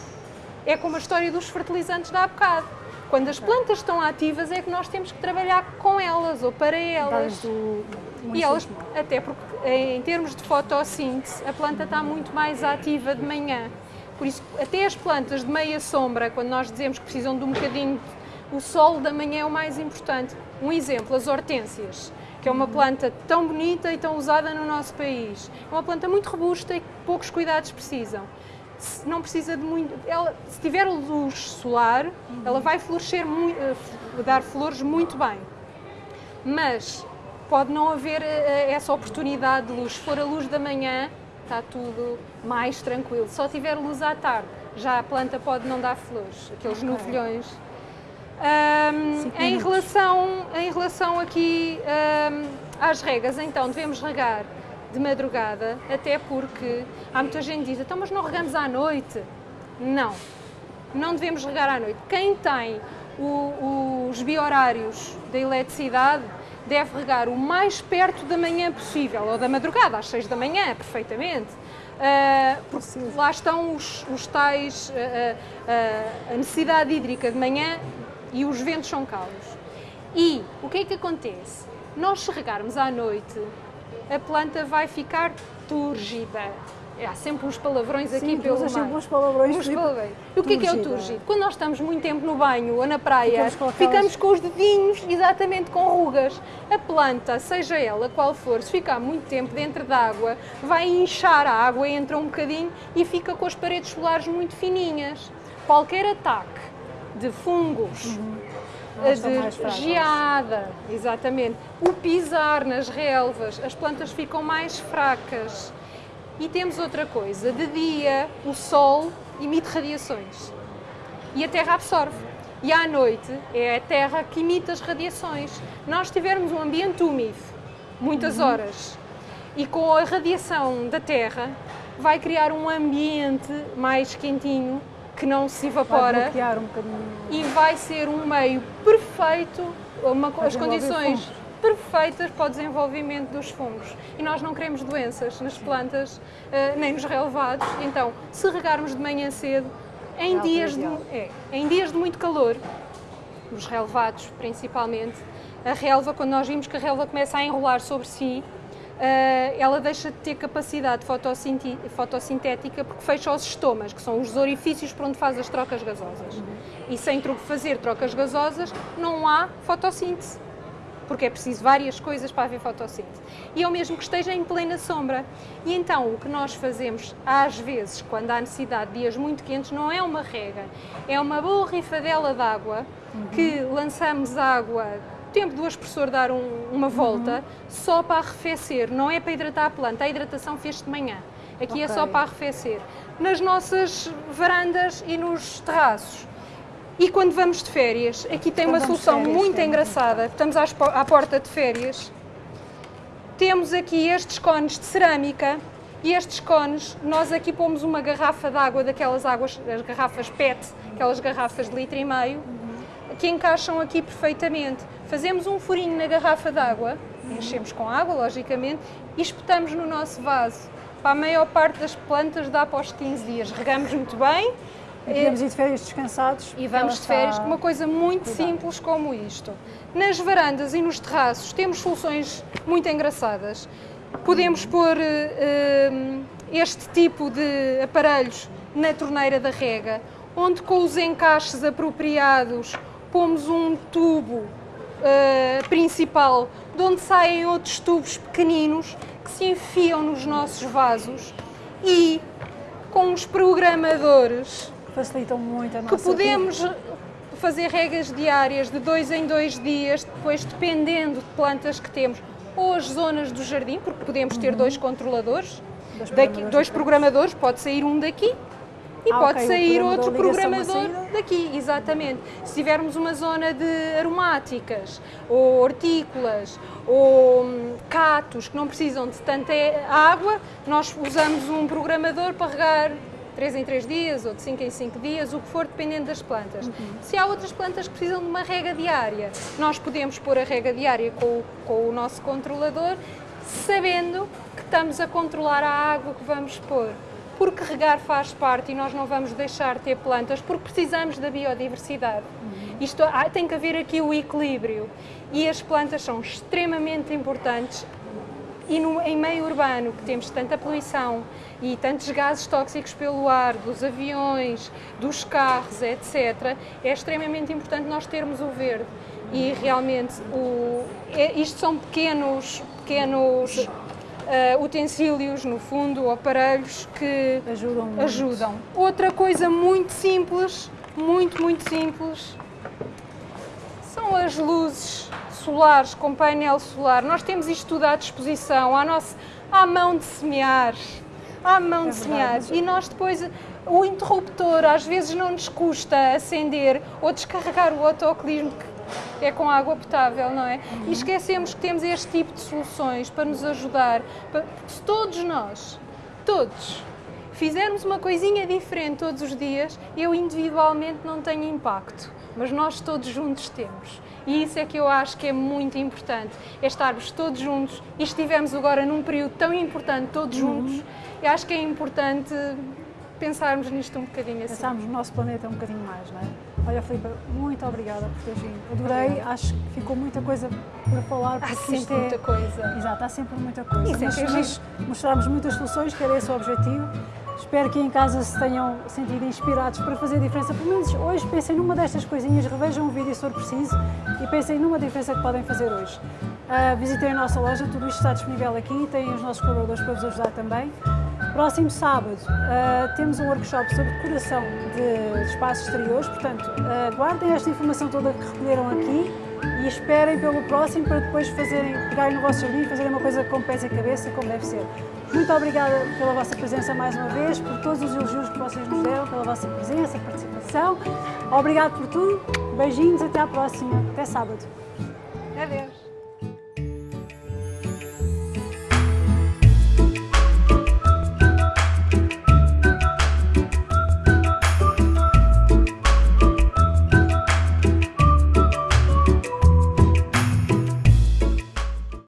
Speaker 2: É como a história dos fertilizantes da há bocado quando as plantas estão ativas é que nós temos que trabalhar com elas ou para elas.
Speaker 1: Do,
Speaker 2: e elas, até porque em termos de fotossíntese, a planta está muito mais ativa de manhã. Por isso, até as plantas de meia sombra, quando nós dizemos que precisam de um bocadinho, o sol da manhã é o mais importante. Um exemplo, as hortênsias, que é uma planta tão bonita e tão usada no nosso país. É uma planta muito robusta e que poucos cuidados precisam não precisa de muito. Ela, se tiver luz solar, uhum. ela vai florescer, muito, eh, dar flores muito bem. Mas pode não haver uh, essa oportunidade de luz. Se for a luz da manhã, está tudo mais tranquilo. Se só tiver luz à tarde, já a planta pode não dar flores, aqueles okay. novilhões. Um, em, relação, em relação aqui um, às regas, então devemos regar de madrugada, até porque há muita gente que diz, então mas não regamos à noite? Não, não devemos regar à noite. Quem tem o, os biorários da eletricidade deve regar o mais perto da manhã possível, ou da madrugada, às 6 da manhã, perfeitamente. Uh, porque lá estão os, os tais, uh, uh, a necessidade hídrica de manhã e os ventos são calmos. E o que é que acontece? Nós se regarmos à noite, a planta vai ficar túrgida. Há sempre uns palavrões
Speaker 1: Sim,
Speaker 2: aqui pelo meio.
Speaker 1: sempre uns palavrões. Uns
Speaker 2: palavrões. E o que é que é o túrgido? Quando nós estamos muito tempo no banho ou na praia, ficamos com, aquelas... ficamos com os dedinhos exatamente com rugas. A planta, seja ela qual for, se ficar muito tempo dentro da água, vai inchar a água, entra um bocadinho e fica com as paredes solares muito fininhas. Qualquer ataque de fungos, uhum de geada, exatamente. O pisar nas relvas, as plantas ficam mais fracas. E temos outra coisa, de dia o sol emite radiações e a Terra absorve. E à noite é a Terra que emite as radiações. Nós tivermos um ambiente úmido, muitas uhum. horas, e com a radiação da Terra vai criar um ambiente mais quentinho que não se evapora
Speaker 1: um
Speaker 2: e vai ser um meio perfeito, uma,
Speaker 1: Para
Speaker 2: as condições
Speaker 1: fungos.
Speaker 2: perfeitas para o desenvolvimento dos fungos. E nós não queremos doenças nas plantas, eh, nem nos relevados. Então, se regarmos de manhã cedo, em,
Speaker 1: É
Speaker 2: dias de, é, em dias de muito calor, os relevados principalmente, a relva, quando nós vimos que a relva começa a enrolar sobre si, ela deixa de ter capacidade fotossintética porque fecha os estomas, que são os orifícios por onde faz as trocas gasosas. E sem fazer trocas gasosas não há fotossíntese, porque é preciso várias coisas para haver fotossíntese. E é o mesmo que esteja em plena sombra. E então o que nós fazemos, às vezes, quando há necessidade de dias muito quentes, não é uma rega, é uma boa rifadela de água que lançamos água tempo do aspersor dar um- uma volta só para arrefecer, não é para hidratar a planta. A hidratação fez de manhã. Aqui é só para arrefecer. Nas nossas varandas e nos terraços. E quando vamos de férias, aqui tem
Speaker 1: Quando
Speaker 2: uma solução
Speaker 1: férias,
Speaker 2: muito
Speaker 1: tem-
Speaker 2: engraçada. Estamos à porta de férias. Temos aqui estes cones de cerâmica e estes cones, nós aqui pomos uma garrafa de água, daquelas águas, as garrafas PET, aquelas garrafas de litro e meio, que encaixam aqui perfeitamente. Fazemos um furinho na garrafa de água, enchemos com água, logicamente, e espetamos no nosso vaso. Para a maior parte das plantas dá após 15 dias. Regamos muito bem,
Speaker 1: E podemos ir de férias descansados.
Speaker 2: e vamos de férias com uma coisa muito
Speaker 1: cuidada.
Speaker 2: simples como isto. Nas varandas e nos terraços temos soluções muito engraçadas. Podemos pôr eh, este tipo de aparelhos na torneira da rega, onde com os encaixes apropriados pomos um tubo eh, principal, de onde saem outros tubos pequeninos que se enfiam nos nossos vasos e com os programadores
Speaker 1: Facilitam muito a nossa
Speaker 2: que podemos fazer regas diárias de dois em dois dias, depois dependendo de plantas que temos, ou as zonas do jardim, porque podemos ter dois controladores,
Speaker 1: Uhum. Dois
Speaker 2: daqui,
Speaker 1: programadores
Speaker 2: dois
Speaker 1: diferentes.
Speaker 2: programadores, pode sair um daqui e
Speaker 1: Ah,
Speaker 2: pode
Speaker 1: ok, o
Speaker 2: sair outro programador daqui, exatamente. Se tivermos uma zona de aromáticas, ou hortícolas, ou hum, catos que não precisam de tanta água, nós usamos um programador para regar 3 em 3 dias ou de 5 em 5 dias, o que for, dependendo das plantas.
Speaker 1: Uhum.
Speaker 2: Se há outras plantas que precisam de uma rega diária, nós podemos pôr a rega diária com, com o nosso controlador, sabendo que estamos a controlar a água que vamos pôr. Porque regar faz parte e nós não vamos deixar de ter plantas, porque precisamos da biodiversidade. Isto há- tem que haver aqui o equilíbrio. E as plantas são extremamente importantes e no, em meio urbano, que temos tanta poluição e tantos gases tóxicos pelo ar, dos aviões, dos carros, etc., é extremamente importante nós termos o verde. E realmente, o, é- isto são pequenos, pequenos ah, utensílios, no fundo, aparelhos que
Speaker 1: Ajudam muito.
Speaker 2: ajudam. Outra coisa muito simples, muito, muito simples, são as luzes solares com painel solar. Nós temos isto tudo à disposição, à, nossa, à mão de semear. À mão
Speaker 1: É
Speaker 2: de semear. E nós depois, o interruptor, às vezes não nos custa acender ou descarregar o autocolismo que é com água potável, não é?
Speaker 1: Uhum.
Speaker 2: E esquecemos que temos este tipo de soluções para nos ajudar. para- se todos nós, todos, fizermos uma coisinha diferente todos os dias, eu individualmente não tenho impacto, mas nós todos juntos temos. E isso é que eu acho que é muito importante, é estarmos todos juntos e estivemos agora num período tão importante todos juntos, eu acho que é importante pensarmos nisto um bocadinho assim.
Speaker 1: Pensarmos no nosso planeta um bocadinho mais, não é? Olha, Filipe, muito obrigada por teres vindo. Adorei, acho que ficou muita coisa para falar.
Speaker 2: Há sempre
Speaker 1: é...
Speaker 2: muita coisa.
Speaker 1: Exato, há sempre muita coisa.
Speaker 2: Isso
Speaker 1: Mas
Speaker 2: que é
Speaker 1: nós mostramos muitas soluções, que era esse o objetivo. Espero que em casa se tenham sentido inspirados para fazer a diferença. Pelo menos hoje pensem numa destas coisinhas, revejam o vídeo se for preciso e pensem numa diferença que podem fazer hoje. Ah, visitem a nossa loja, tudo isto está disponível aqui, têm os nossos colaboradores para vos ajudar também. Próximo sábado ah, temos um workshop sobre decoração de espaços exteriores, portanto, ah, guardem esta informação toda que recolheram aqui e esperem pelo próximo para depois fazerem, pegarem no vosso jardim e fazerem uma coisa com pés e cabeça, como deve ser. Muito obrigada pela vossa presença mais uma vez, por todos os elogios que vocês nos deram, pela vossa presença, participação. Obrigado por tudo, beijinhos, até à próxima, até sábado.
Speaker 2: Adeus.